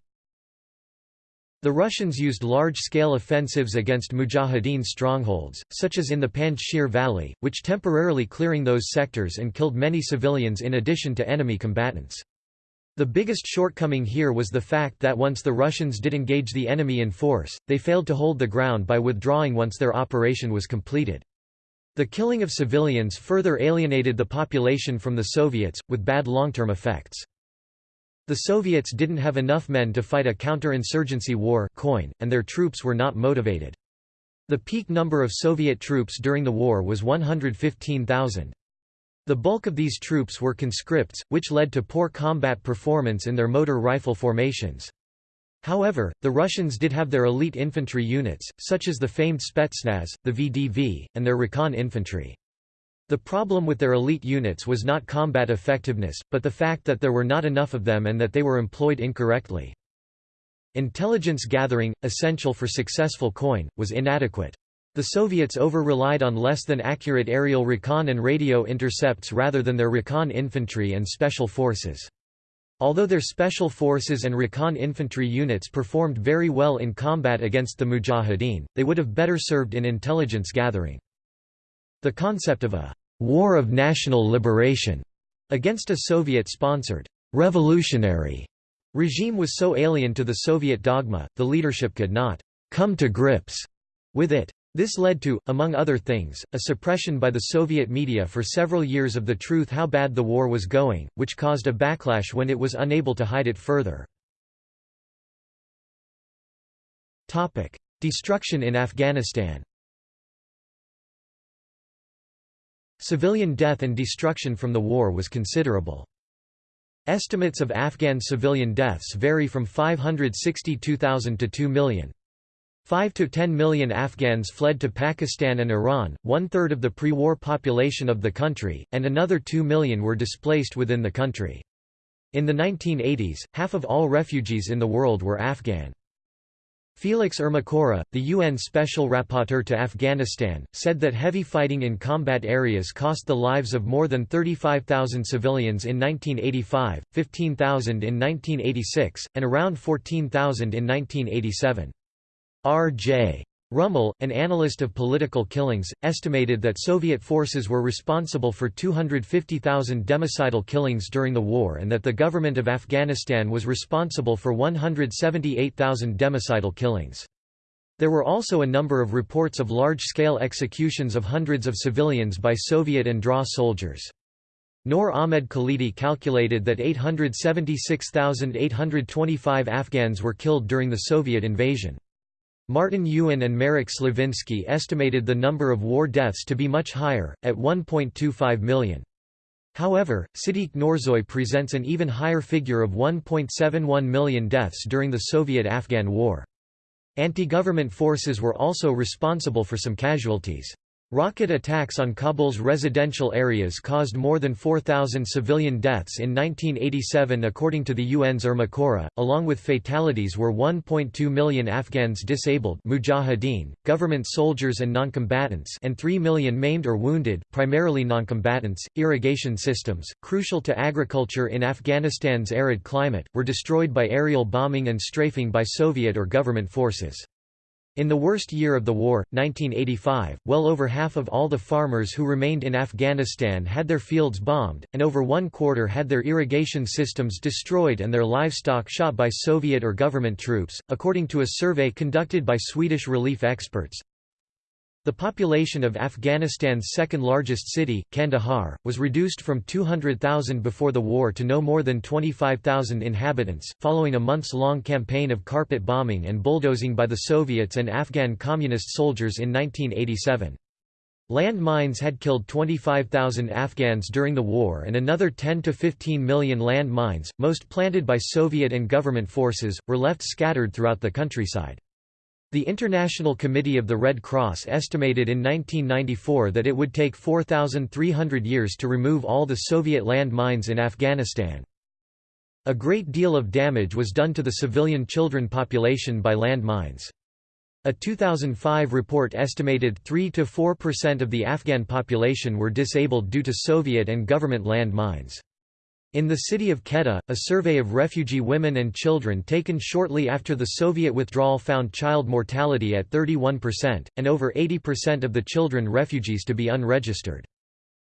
Speaker 1: The Russians used large-scale offensives against Mujahideen strongholds, such as in the Panjshir Valley, which temporarily clearing those sectors and killed many civilians in addition to enemy combatants. The biggest shortcoming here was the fact that once the Russians did engage the enemy in force, they failed to hold the ground by withdrawing once their operation was completed. The killing of civilians further alienated the population from the Soviets, with bad long-term effects. The Soviets didn't have enough men to fight a counter-insurgency war coin, and their troops were not motivated. The peak number of Soviet troops during the war was 115,000. The bulk of these troops were conscripts, which led to poor combat performance in their motor rifle formations. However, the Russians did have their elite infantry units, such as the famed Spetsnaz, the VDV, and their recon infantry. The problem with their elite units was not combat effectiveness, but the fact that there were not enough of them and that they were employed incorrectly. Intelligence gathering, essential for successful COIN, was inadequate. The Soviets over-relied on less than accurate aerial recon and radio intercepts rather than their recon infantry and special forces. Although their special forces and recon infantry units performed very well in combat against the Mujahideen, they would have better served in intelligence gathering. The concept of a war of national liberation against a Soviet-sponsored revolutionary regime was so alien to the Soviet dogma, the leadership could not come to grips with it. This led to, among other things, a suppression by the Soviet media for several years of the truth how bad the war was going, which caused a backlash when it was unable to hide it further. Destruction in Afghanistan Civilian death and destruction from the war was considerable. Estimates of Afghan civilian deaths vary from 562,000 to 2 million. 5 to 10 million Afghans fled to Pakistan and Iran, one-third of the pre-war population of the country, and another 2 million were displaced within the country. In the 1980s, half of all refugees in the world were Afghan. Felix Ermacora, the UN Special Rapporteur to Afghanistan, said that heavy fighting in combat areas cost the lives of more than 35,000 civilians in 1985, 15,000 in 1986, and around 14,000 in 1987. R.J. Rummel, an analyst of political killings, estimated that Soviet forces were responsible for 250,000 democidal killings during the war and that the government of Afghanistan was responsible for 178,000 democidal killings. There were also a number of reports of large-scale executions of hundreds of civilians by Soviet and DRA soldiers. Noor Ahmed Khalidi calculated that 876,825 Afghans were killed during the Soviet invasion. Martin Ewan and Marek Sliwinski estimated the number of war deaths to be much higher, at 1.25 million. However, Sadiq Noorzoy presents an even higher figure of 1.71 million deaths during the Soviet-Afghan War. Anti-government forces were also responsible for some casualties. Rocket attacks on Kabul's residential areas caused more than 4,000 civilian deaths in 1987 according to the UN's Ermacora. Along with fatalities were 1.2 million Afghans disabled mujahideen, government soldiers and noncombatants and 3 million maimed or wounded, primarily noncombatants. Irrigation systems, crucial to agriculture in Afghanistan's arid climate, were destroyed by aerial bombing and strafing by Soviet or government forces. In the worst year of the war, 1985, well over half of all the farmers who remained in Afghanistan had their fields bombed, and over one quarter had their irrigation systems destroyed and their livestock shot by Soviet or government troops, according to a survey conducted by Swedish relief experts. The population of Afghanistan's second-largest city, Kandahar, was reduced from 200,000 before the war to no more than 25,000 inhabitants, following a months-long campaign of carpet bombing and bulldozing by the Soviets and Afghan communist soldiers in 1987. Land mines had killed 25,000 Afghans during the war and another 10 to 15 million land mines, most planted by Soviet and government forces, were left scattered throughout the countryside. The International Committee of the Red Cross estimated in 1994 that it would take 4,300 years to remove all the Soviet land mines in Afghanistan. A great deal of damage was done to the civilian children population by land mines. A 2005 report estimated 3–4% of the Afghan population were disabled due to Soviet and government land mines. In the city of Quetta, a survey of refugee women and children taken shortly after the Soviet withdrawal found child mortality at 31%, and over 80% of the children refugees to be unregistered.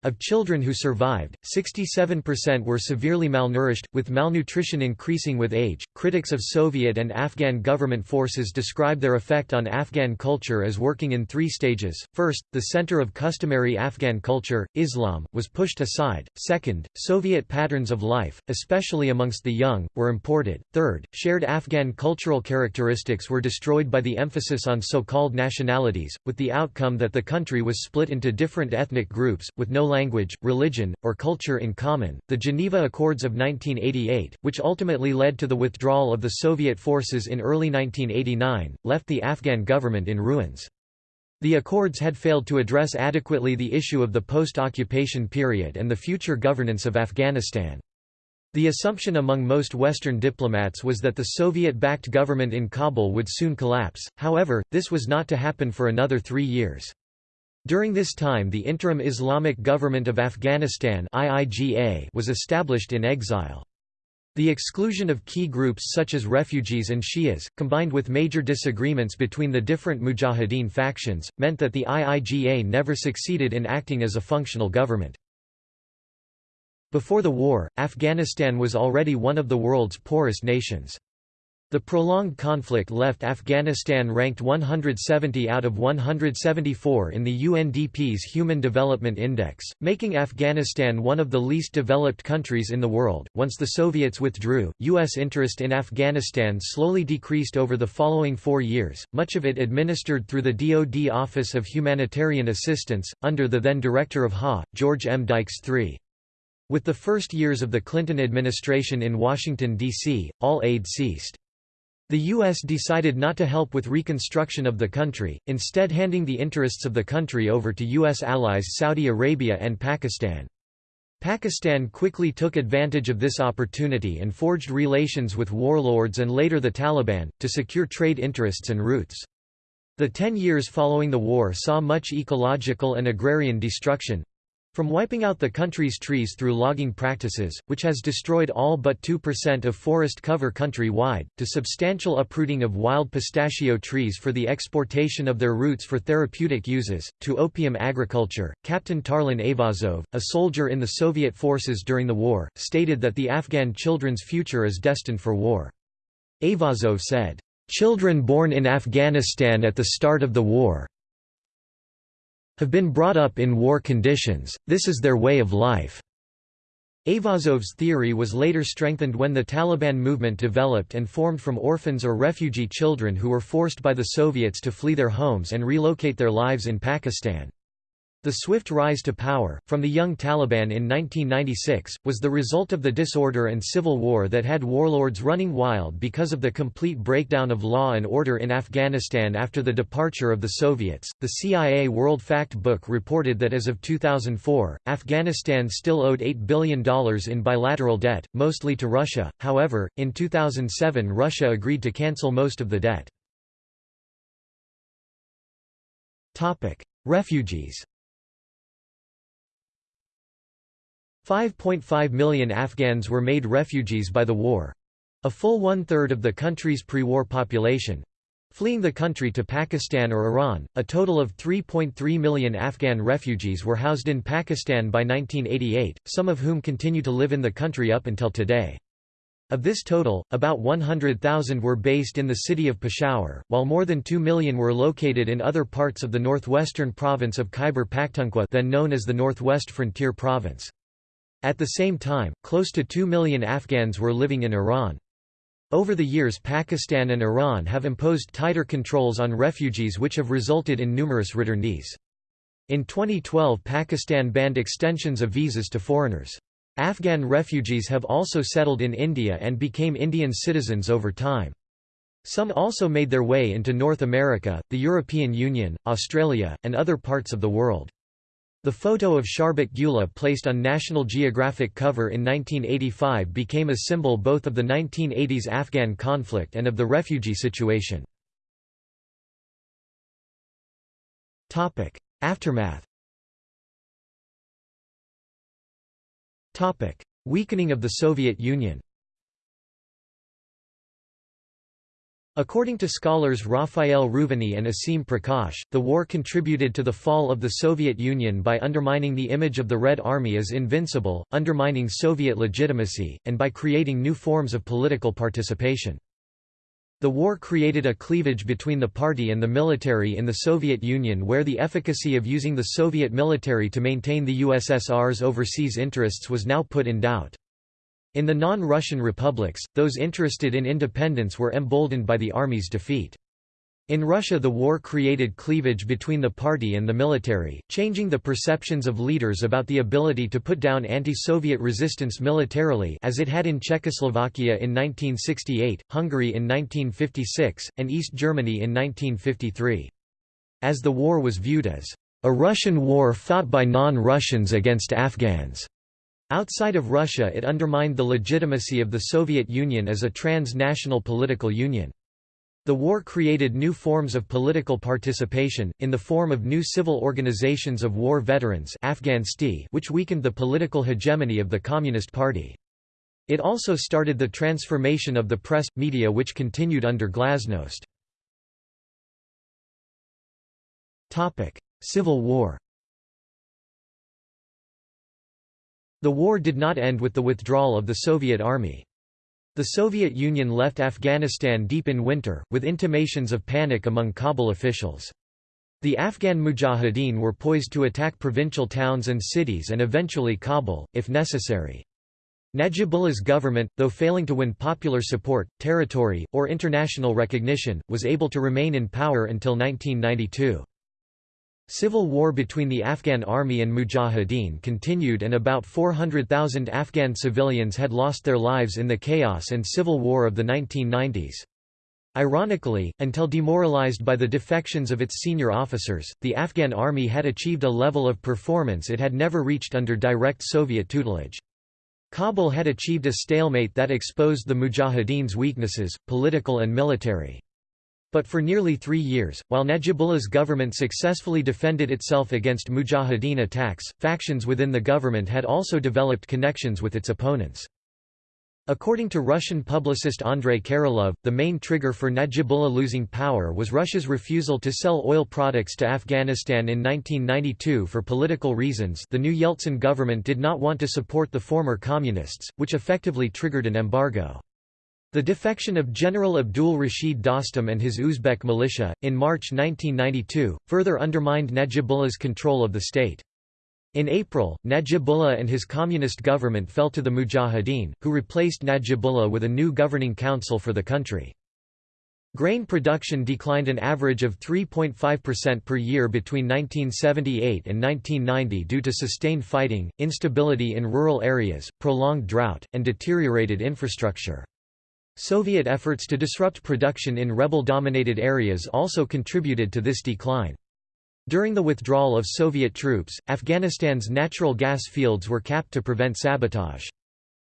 Speaker 1: Of children who survived, 67% were severely malnourished, with malnutrition increasing with age. Critics of Soviet and Afghan government forces describe their effect on Afghan culture as working in three stages. First, the center of customary Afghan culture, Islam, was pushed aside. Second, Soviet patterns of life, especially amongst the young, were imported. Third, shared Afghan cultural characteristics were destroyed by the emphasis on so called nationalities, with the outcome that the country was split into different ethnic groups, with no language, religion, or culture in common. The Geneva Accords of 1988, which ultimately led to the withdrawal of the Soviet forces in early 1989, left the Afghan government in ruins. The accords had failed to address adequately the issue of the post-occupation period and the future governance of Afghanistan. The assumption among most Western diplomats was that the Soviet-backed government in Kabul would soon collapse, however, this was not to happen for another three years. During this time the Interim Islamic Government of Afghanistan was established in exile. The exclusion of key groups such as refugees and Shias, combined with major disagreements between the different Mujahideen factions, meant that the IIGA never succeeded in acting as a functional government. Before the war, Afghanistan was already one of the world's poorest nations. The prolonged conflict left Afghanistan ranked 170 out of 174 in the UNDP's Human Development Index, making Afghanistan one of the least developed countries in the world. Once the Soviets withdrew, U.S. interest in Afghanistan slowly decreased over the following four years, much of it administered through the DoD Office of Humanitarian Assistance, under the then director of HA, George M. Dykes III. With the first years of the Clinton administration in Washington, D.C., all aid ceased. The U.S. decided not to help with reconstruction of the country, instead handing the interests of the country over to U.S. allies Saudi Arabia and Pakistan. Pakistan quickly took advantage of this opportunity and forged relations with warlords and later the Taliban, to secure trade interests and routes. The ten years following the war saw much ecological and agrarian destruction, from wiping out the country's trees through logging practices, which has destroyed all but 2% of forest cover country-wide, to substantial uprooting of wild pistachio trees for the exportation of their roots for therapeutic uses, to opium agriculture, Captain Tarlan Avazov, a soldier in the Soviet forces during the war, stated that the Afghan children's future is destined for war. Avazov said, "...children born in Afghanistan at the start of the war, have been brought up in war conditions, this is their way of life." Avazov's theory was later strengthened when the Taliban movement developed and formed from orphans or refugee children who were forced by the Soviets to flee their homes and relocate their lives in Pakistan. The swift rise to power, from the young Taliban in 1996, was the result of the disorder and civil war that had warlords running wild because of the complete breakdown of law and order in Afghanistan after the departure of the Soviets. The CIA World Fact Book reported that as of 2004, Afghanistan still owed $8 billion in bilateral debt, mostly to Russia, however, in 2007 Russia agreed to cancel most of the debt. Refugees 5.5 million Afghans were made refugees by the war—a full one-third of the country's pre-war population. Fleeing the country to Pakistan or Iran, a total of 3.3 million Afghan refugees were housed in Pakistan by 1988, some of whom continue to live in the country up until today. Of this total, about 100,000 were based in the city of Peshawar, while more than 2 million were located in other parts of the northwestern province of Khyber Pakhtunkhwa then known as the Northwest Frontier Province. At the same time, close to 2 million Afghans were living in Iran. Over the years Pakistan and Iran have imposed tighter controls on refugees which have resulted in numerous returnees. In 2012 Pakistan banned extensions of visas to foreigners. Afghan refugees have also settled in India and became Indian citizens over time. Some also made their way into North America, the European Union, Australia, and other parts of the world. The photo of Sharbat Gula placed on National Geographic cover in 1985 became a symbol both of the 1980s Afghan conflict and of the refugee situation. Aftermath Weakening of the Soviet Union According to scholars Raphael Reuveny and Aseem Prakash, the war contributed to the fall of the Soviet Union by undermining the image of the Red Army as invincible, undermining Soviet legitimacy, and by creating new forms of political participation. The war created a cleavage between the party and the military in the Soviet Union where the efficacy of using the Soviet military to maintain the USSR's overseas interests was now put in doubt. In the non-Russian republics, those interested in independence were emboldened by the army's defeat. In Russia the war created cleavage between the party and the military, changing the perceptions of leaders about the ability to put down anti-Soviet resistance militarily as it had in Czechoslovakia in 1968, Hungary in 1956, and East Germany in 1953. As the war was viewed as a Russian war fought by non-Russians against Afghans. Outside of Russia it undermined the legitimacy of the Soviet Union as a transnational political union. The war created new forms of political participation, in the form of new civil organizations of war veterans which weakened the political hegemony of the Communist Party. It also started the transformation of the press, media which continued under glasnost. Civil War The war did not end with the withdrawal of the Soviet army. The Soviet Union left Afghanistan deep in winter, with intimations of panic among Kabul officials. The Afghan Mujahideen were poised to attack provincial towns and cities and eventually Kabul, if necessary. Najibullah's government, though failing to win popular support, territory, or international recognition, was able to remain in power until 1992. Civil war between the Afghan army and Mujahideen continued and about 400,000 Afghan civilians had lost their lives in the chaos and civil war of the 1990s. Ironically, until demoralized by the defections of its senior officers, the Afghan army had achieved a level of performance it had never reached under direct Soviet tutelage. Kabul had achieved a stalemate that exposed the Mujahideen's weaknesses, political and military. But for nearly three years, while Najibullah's government successfully defended itself against Mujahideen attacks, factions within the government had also developed connections with its opponents. According to Russian publicist Andrei Karaulov, the main trigger for Najibullah losing power was Russia's refusal to sell oil products to Afghanistan in 1992 for political reasons the new Yeltsin government did not want to support the former communists, which effectively triggered an embargo. The defection of General Abdul Rashid Dostum and his Uzbek militia, in March 1992, further undermined Najibullah's control of the state. In April, Najibullah and his communist government fell to the Mujahideen, who replaced Najibullah with a new governing council for the country. Grain production declined an average of 3.5% per year between 1978 and 1990 due to sustained fighting, instability in rural areas, prolonged drought, and deteriorated infrastructure. Soviet efforts to disrupt production in rebel-dominated areas also contributed to this decline. During the withdrawal of Soviet troops, Afghanistan's natural gas fields were capped to prevent sabotage.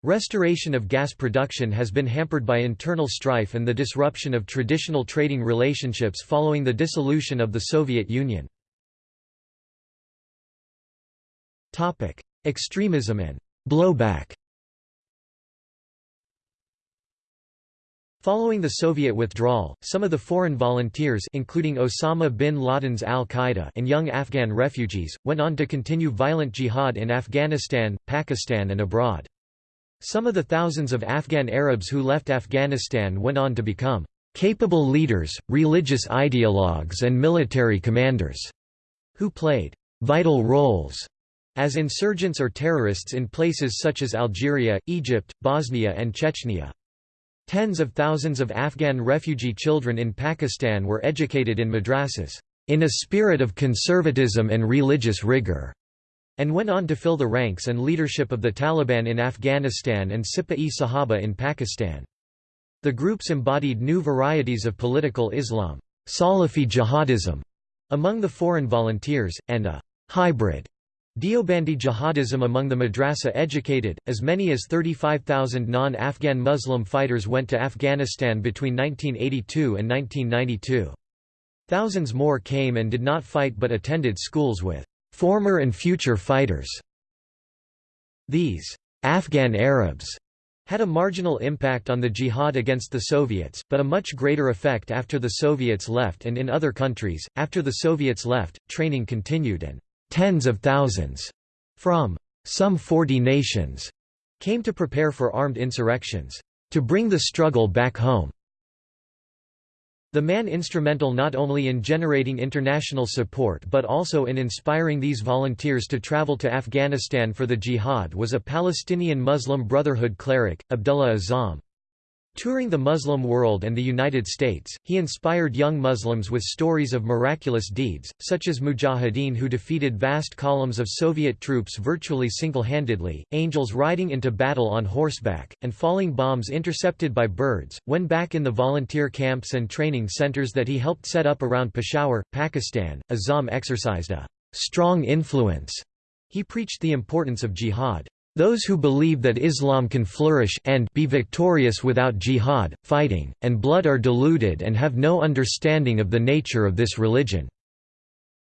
Speaker 1: Restoration of gas production has been hampered by internal strife and the disruption of traditional trading relationships following the dissolution of the Soviet Union. Extremism and blowback Following the Soviet withdrawal, some of the foreign volunteers including Osama bin Laden's al-Qaeda and young Afghan refugees, went on to continue violent jihad in Afghanistan, Pakistan and abroad. Some of the thousands of Afghan Arabs who left Afghanistan went on to become capable leaders, religious ideologues and military commanders, who played vital roles as insurgents or terrorists in places such as Algeria, Egypt, Bosnia and Chechnya. Tens of thousands of Afghan refugee children in Pakistan were educated in madrasas, in a spirit of conservatism and religious rigor, and went on to fill the ranks and leadership of the Taliban in Afghanistan and Sipah-e Sahaba in Pakistan. The groups embodied new varieties of political Islam, Salafi jihadism, among the foreign volunteers, and a hybrid Deobandi jihadism among the madrasa educated, as many as 35,000 non-Afghan Muslim fighters went to Afghanistan between 1982 and 1992. Thousands more came and did not fight but attended schools with former and future fighters. These Afghan Arabs had a marginal impact on the jihad against the Soviets, but a much greater effect after the Soviets left and in other countries. After the Soviets left, training continued and Tens of thousands from some 40 nations came to prepare for armed insurrections, to bring the struggle back home. The man instrumental not only in generating international support but also in inspiring these volunteers to travel to Afghanistan for the jihad was a Palestinian Muslim Brotherhood cleric, Abdullah Azzam. Touring the Muslim world and the United States, he inspired young Muslims with stories of miraculous deeds, such as mujahideen who defeated vast columns of Soviet troops virtually single-handedly, angels riding into battle on horseback, and falling bombs intercepted by birds. When back in the volunteer camps and training centers that he helped set up around Peshawar, Pakistan, Azzam exercised a strong influence. He preached the importance of jihad. Those who believe that Islam can flourish and be victorious without jihad, fighting, and blood are deluded and have no understanding of the nature of this religion."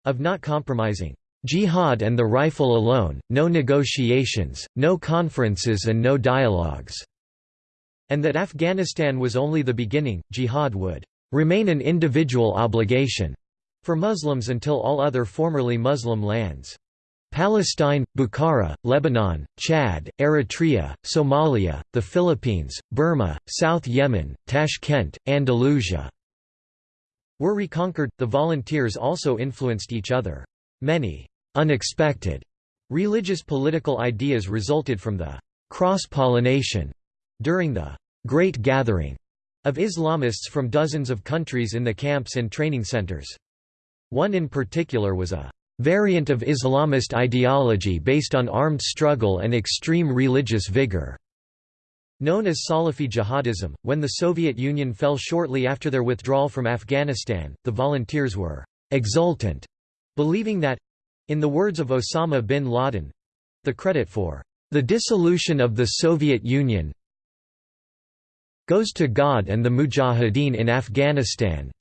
Speaker 1: Of not compromising. Jihad and the rifle alone, no negotiations, no conferences and no dialogues." And that Afghanistan was only the beginning, jihad would "...remain an individual obligation." for Muslims until all other formerly Muslim lands. Palestine, Bukhara, Lebanon, Chad, Eritrea, Somalia, the Philippines, Burma, South Yemen, Tashkent, Andalusia were reconquered. The volunteers also influenced each other. Many unexpected religious political ideas resulted from the cross-pollination during the Great Gathering of Islamists from dozens of countries in the camps and training centers. One in particular was a variant of Islamist ideology based on armed struggle and extreme religious vigor. Known as Salafi jihadism, when the Soviet Union fell shortly after their withdrawal from Afghanistan, the volunteers were exultant, believing that in the words of Osama bin Laden the credit for the dissolution of the Soviet Union goes to God and the Mujahideen in Afghanistan.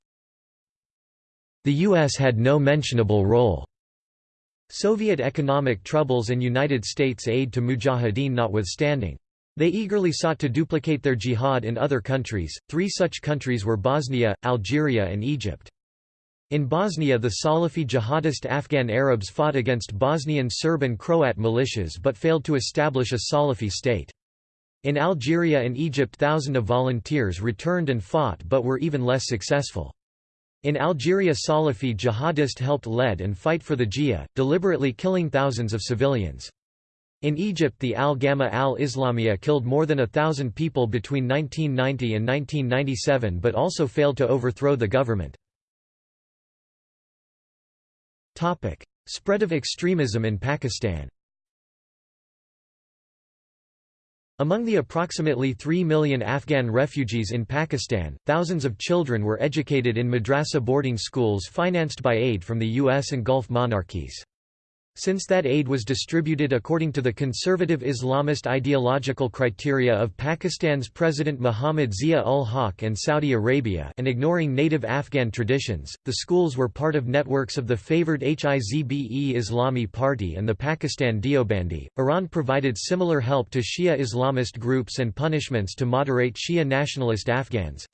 Speaker 1: The U.S. had no mentionable role. Soviet economic troubles and United States aid to mujahideen notwithstanding. They eagerly sought to duplicate their jihad in other countries, three such countries were Bosnia, Algeria and Egypt. In Bosnia the Salafi jihadist Afghan Arabs fought against Bosnian Serb and Croat militias but failed to establish a Salafi state. In Algeria and Egypt thousands of volunteers returned and fought but were even less successful. In Algeria Salafi jihadist helped lead and fight for the Jihad, deliberately killing thousands of civilians. In Egypt the Al-Gama'a al-Islamiyya killed more than a thousand people between 1990 and 1997 but also failed to overthrow the government. Spread of extremism in Pakistan Among the approximately 3 million Afghan refugees in Pakistan, thousands of children were educated in madrasa boarding schools financed by aid from the US and Gulf monarchies. Since that aid was distributed according to the conservative Islamist ideological criteria of Pakistan's President Muhammad Zia-ul-Haq and Saudi Arabia and ignoring native Afghan traditions, the schools were part of networks of the favored Hizb-e Islami Party and the Pakistan Deobandi. Iran provided similar help to Shia Islamist groups and punishments to moderate Shia nationalist Afghans.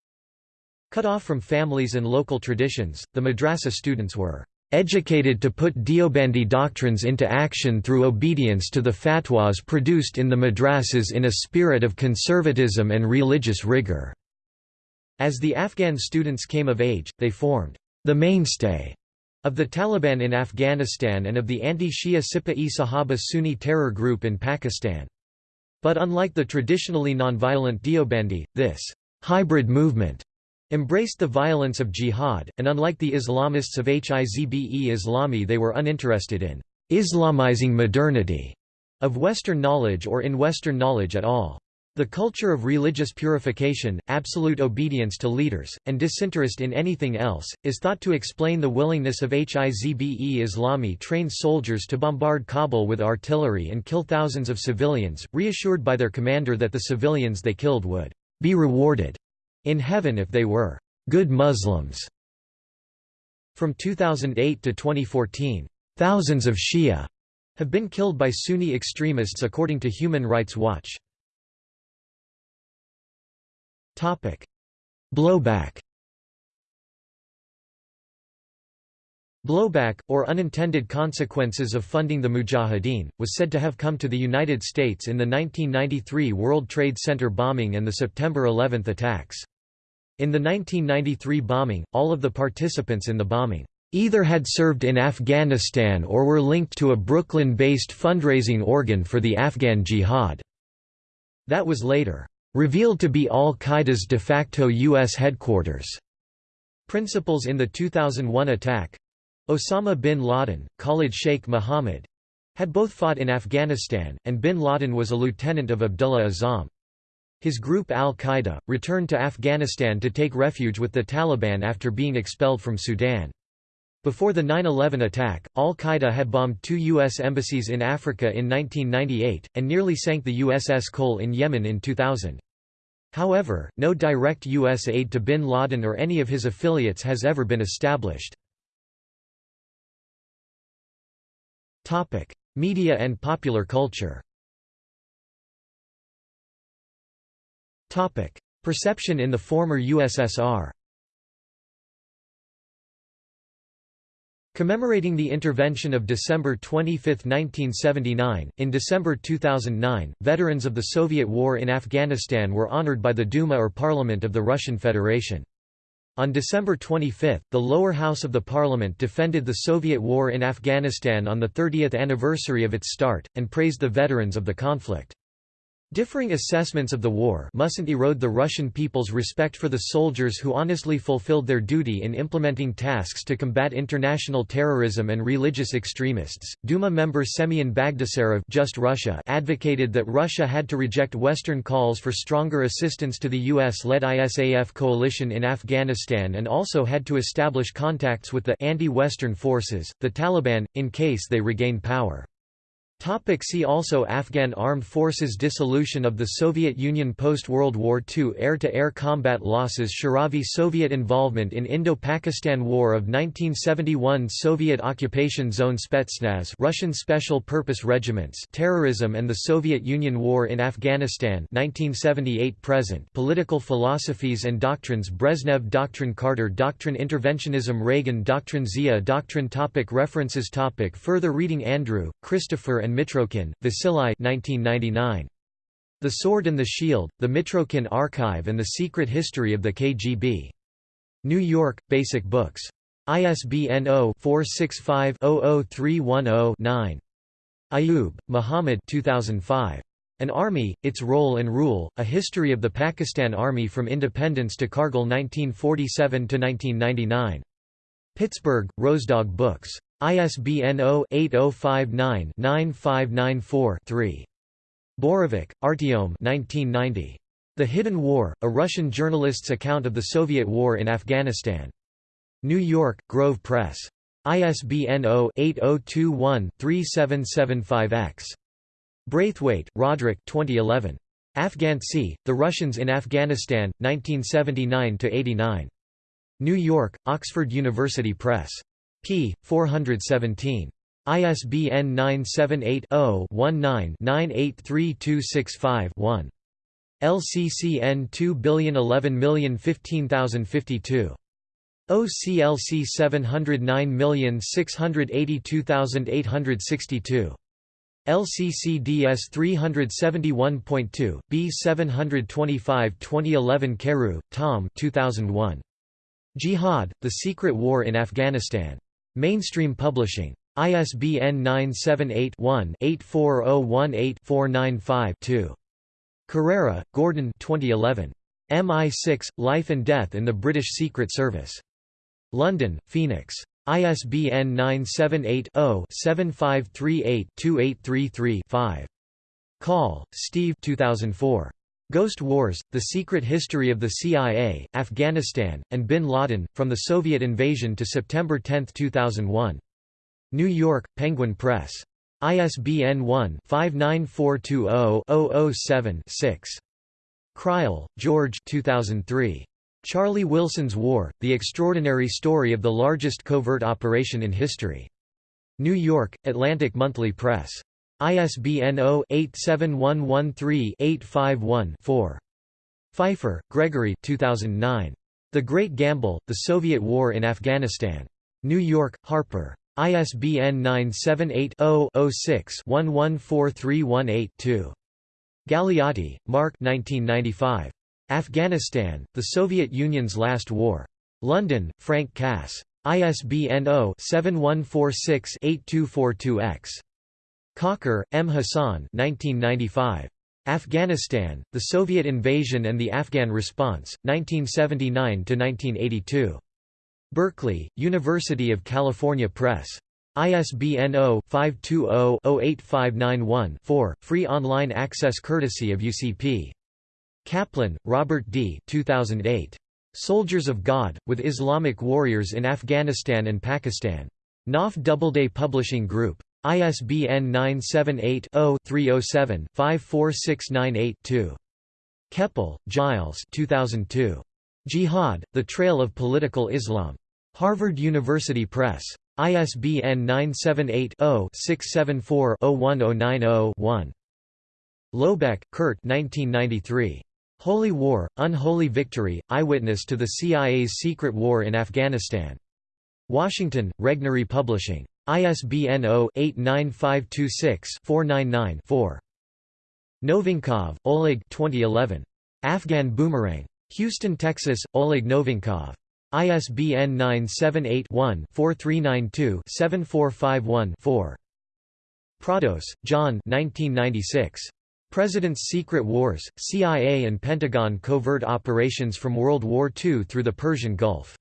Speaker 1: Cut off from families and local traditions, the madrasa students were educated to put Deobandi doctrines into action through obedience to the fatwas produced in the madrasas in a spirit of conservatism and religious rigor." As the Afghan students came of age, they formed the mainstay of the Taliban in Afghanistan and of the anti-Shia Sipah-e Sahaba Sunni terror group in Pakistan. But unlike the traditionally nonviolent Deobandi, this hybrid movement embraced the violence of jihad, and unlike the Islamists of Hizb-e Islami they were uninterested in «Islamizing modernity» of Western knowledge or in Western knowledge at all. The culture of religious purification, absolute obedience to leaders, and disinterest in anything else, is thought to explain the willingness of Hizb-e Islami trained soldiers to bombard Kabul with artillery and kill thousands of civilians, reassured by their commander that the civilians they killed would be rewarded in heaven if they were good Muslims. From 2008 to 2014, thousands of Shia have been killed by Sunni extremists according to Human Rights Watch. Topic: Blowback. Blowback, or unintended consequences of funding the Mujahideen, was said to have come to the United States in the 1993 World Trade Center bombing and the September 11 attacks. In the 1993 bombing, all of the participants in the bombing either had served in Afghanistan or were linked to a Brooklyn-based fundraising organ for the Afghan Jihad. That was later revealed to be al-Qaeda's de facto U.S. headquarters. Principals in the 2001 attack—Osama bin Laden, Khalid Sheikh Mohammed—had both fought in Afghanistan, and bin Laden was a lieutenant of Abdullah Azzam. His group al-Qaeda, returned to Afghanistan to take refuge with the Taliban after being expelled from Sudan. Before the 9-11 attack, al-Qaeda had bombed two U.S. embassies in Africa in 1998, and nearly sank the USS Cole in Yemen in 2000. However, no direct U.S. aid to bin Laden or any of his affiliates has ever been established. Media and popular culture Perception in the former USSR Commemorating the intervention of December 25, 1979, in December 2009, veterans of the Soviet war in Afghanistan were honored by the Duma or Parliament of the Russian Federation. On December 25, the lower house of the parliament defended the Soviet war in Afghanistan on the 30th anniversary of its start, and praised the veterans of the conflict. Differing assessments of the war mustn't erode the Russian people's respect for the soldiers who honestly fulfilled their duty in implementing tasks to combat international terrorism and religious extremists. Duma member Semyon Bagdasarov Just Russia advocated that Russia had to reject Western calls for stronger assistance to the US-led ISAF coalition in Afghanistan and also had to establish contacts with the anti-Western forces, the Taliban, in case they regain power. Topic see also Afghan Armed Forces Dissolution of the Soviet Union Post-World War II Air-to-air -air combat losses Shuravi Soviet involvement in Indo-Pakistan War of 1971 Soviet occupation zone Spetsnaz Russian Special Purpose Regiments Terrorism and the Soviet Union War in Afghanistan 1978-present Political philosophies and doctrines Brezhnev Doctrine Carter Doctrine Interventionism Reagan Doctrine Zia Doctrine topic References topic Further reading Andrew, Christopher and Mitrokhin, Vasily 1999. The Sword and the Shield, The Mitrokhin Archive and the Secret History of the KGB. New York, Basic Books. ISBN 0-465-00310-9. Ayub, Muhammad 2005. An Army, Its Role and Rule, A History of the Pakistan Army from Independence to Kargil 1947–1999. Pittsburgh, Rosedog Books. ISBN 0-8059-9594-3. Borovik, Artyom 1990. The Hidden War, A Russian Journalist's Account of the Soviet War in Afghanistan. New York, Grove Press. ISBN 0-8021-3775-X. Braithwaite, Roderick 2011. Afgantsy, The Russians in Afghanistan, 1979–89. New York, Oxford University Press. P. 417. ISBN 978-0-19-983265-1. LCCN 2011015052. OCLC 709682862. LCCDS 371.2, B 725 2011 Carew, Tom 2001. Jihad, The Secret War in Afghanistan. Mainstream Publishing. ISBN 978-1-84018-495-2. Corera, Gordon 2011. MI6, Life and Death in the British Secret Service. London, Phoenix. ISBN 978-0-7538-2833-5. Coll, Steve 2004. Ghost Wars, The Secret History of the CIA, Afghanistan, and Bin Laden, From the Soviet Invasion to September 10, 2001. New York, Penguin Press. ISBN 1-59420-007-6. Crile, George 2003. Charlie Wilson's War, The Extraordinary Story of the Largest Covert Operation in History. New York, Atlantic Monthly Press. ISBN 0-87113-851-4. Feifer, Gregory 2009. The Great Gamble, The Soviet War in Afghanistan. New York, Harper. ISBN 978 0 6 114318 Galeotti, Mark 1995. Afghanistan, The Soviet Union's Last War. London, Frank Cass. ISBN 0-7146-8242-X. Kakar, M. Hassan 1995. Afghanistan, The Soviet Invasion and the Afghan Response, 1979–1982. Berkeley, University of California Press. ISBN 0-520-08591-4, free online access courtesy of UCP. Kaplan, Robert D. 2008. Soldiers of God, with Islamic Warriors in Afghanistan and Pakistan. Knopf Doubleday Publishing Group. ISBN 978-0-307-54698-2. Kepel, Gilles 2002. Jihad, The Trail of Political Islam. Harvard University Press. ISBN 978 0 674 01090 1. Lohbeck, Kurt 1993. Holy War, Unholy Victory, Eyewitness to the CIA's Secret War in Afghanistan. Washington, Regnery Publishing. ISBN 0-89526-499-4. Novinkov, Oleg 2011. Afghan Boomerang. Houston, Texas, Oleg Novinkov. ISBN 978-1-4392-7451-4. Prados, John 1996. President's Secret Wars, CIA and Pentagon Covert Operations from World War II through the Persian Gulf.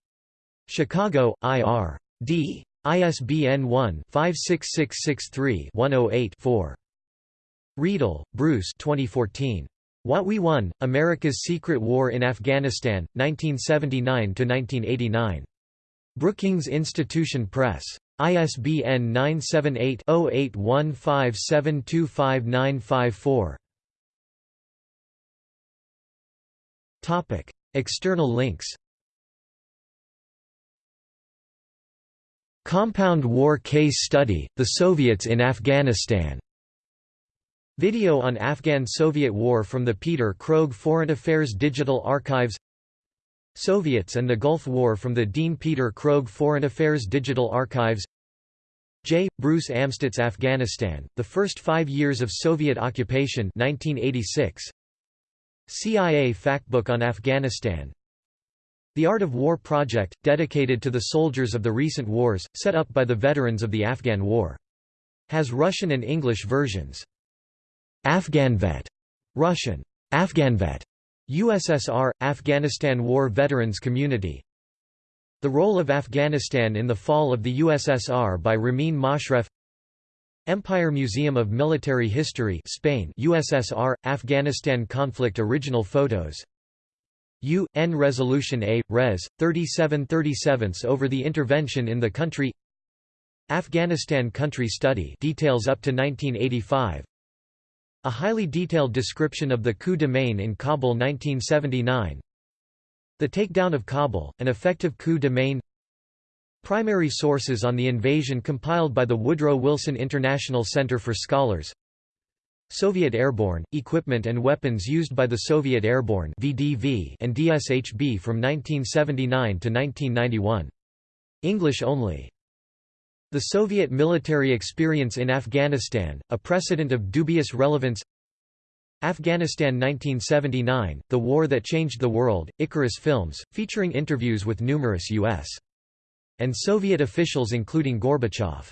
Speaker 1: Chicago, I.R. D. ISBN 1-56663-108-4. Riedel, Bruce 2014. What We Won, America's Secret War in Afghanistan, 1979–1989. Brookings Institution Press. ISBN 978-0815725954. External links Compound War Case Study, The Soviets in Afghanistan. Video on Afghan-Soviet War from the Peter Krogh Foreign Affairs Digital Archives Soviets and the Gulf War from the Dean Peter Krogh Foreign Affairs Digital Archives J. Bruce Amstutz Afghanistan, The First Five Years of Soviet Occupation 1986. CIA Factbook on Afghanistan The Art of War Project, dedicated to the soldiers of the recent wars, set up by the veterans of the Afghan War Has Russian and English versions. Afghanvet, Russian, Afghanvet, USSR, Afghanistan War Veterans Community. The Role of Afghanistan in the Fall of the USSR by Ramin Moshref Empire Museum of Military History Spain USSR, Afghanistan Conflict Original photos UN Resolution A, Res. 3737 over the intervention in the country. Afghanistan Country Study details up to 1985 A highly detailed description of the coup de main in Kabul 1979 The takedown of Kabul, an effective coup de main. Primary sources on the invasion compiled by the Woodrow Wilson International Center for Scholars Soviet Airborne, equipment and weapons used by the Soviet Airborne VDV and DSHB from 1979 to 1991. English only. The Soviet military experience in Afghanistan, a precedent of dubious relevance Afghanistan 1979, The War That Changed the World, Icarus Films, featuring interviews with numerous U.S and Soviet officials including Gorbachev.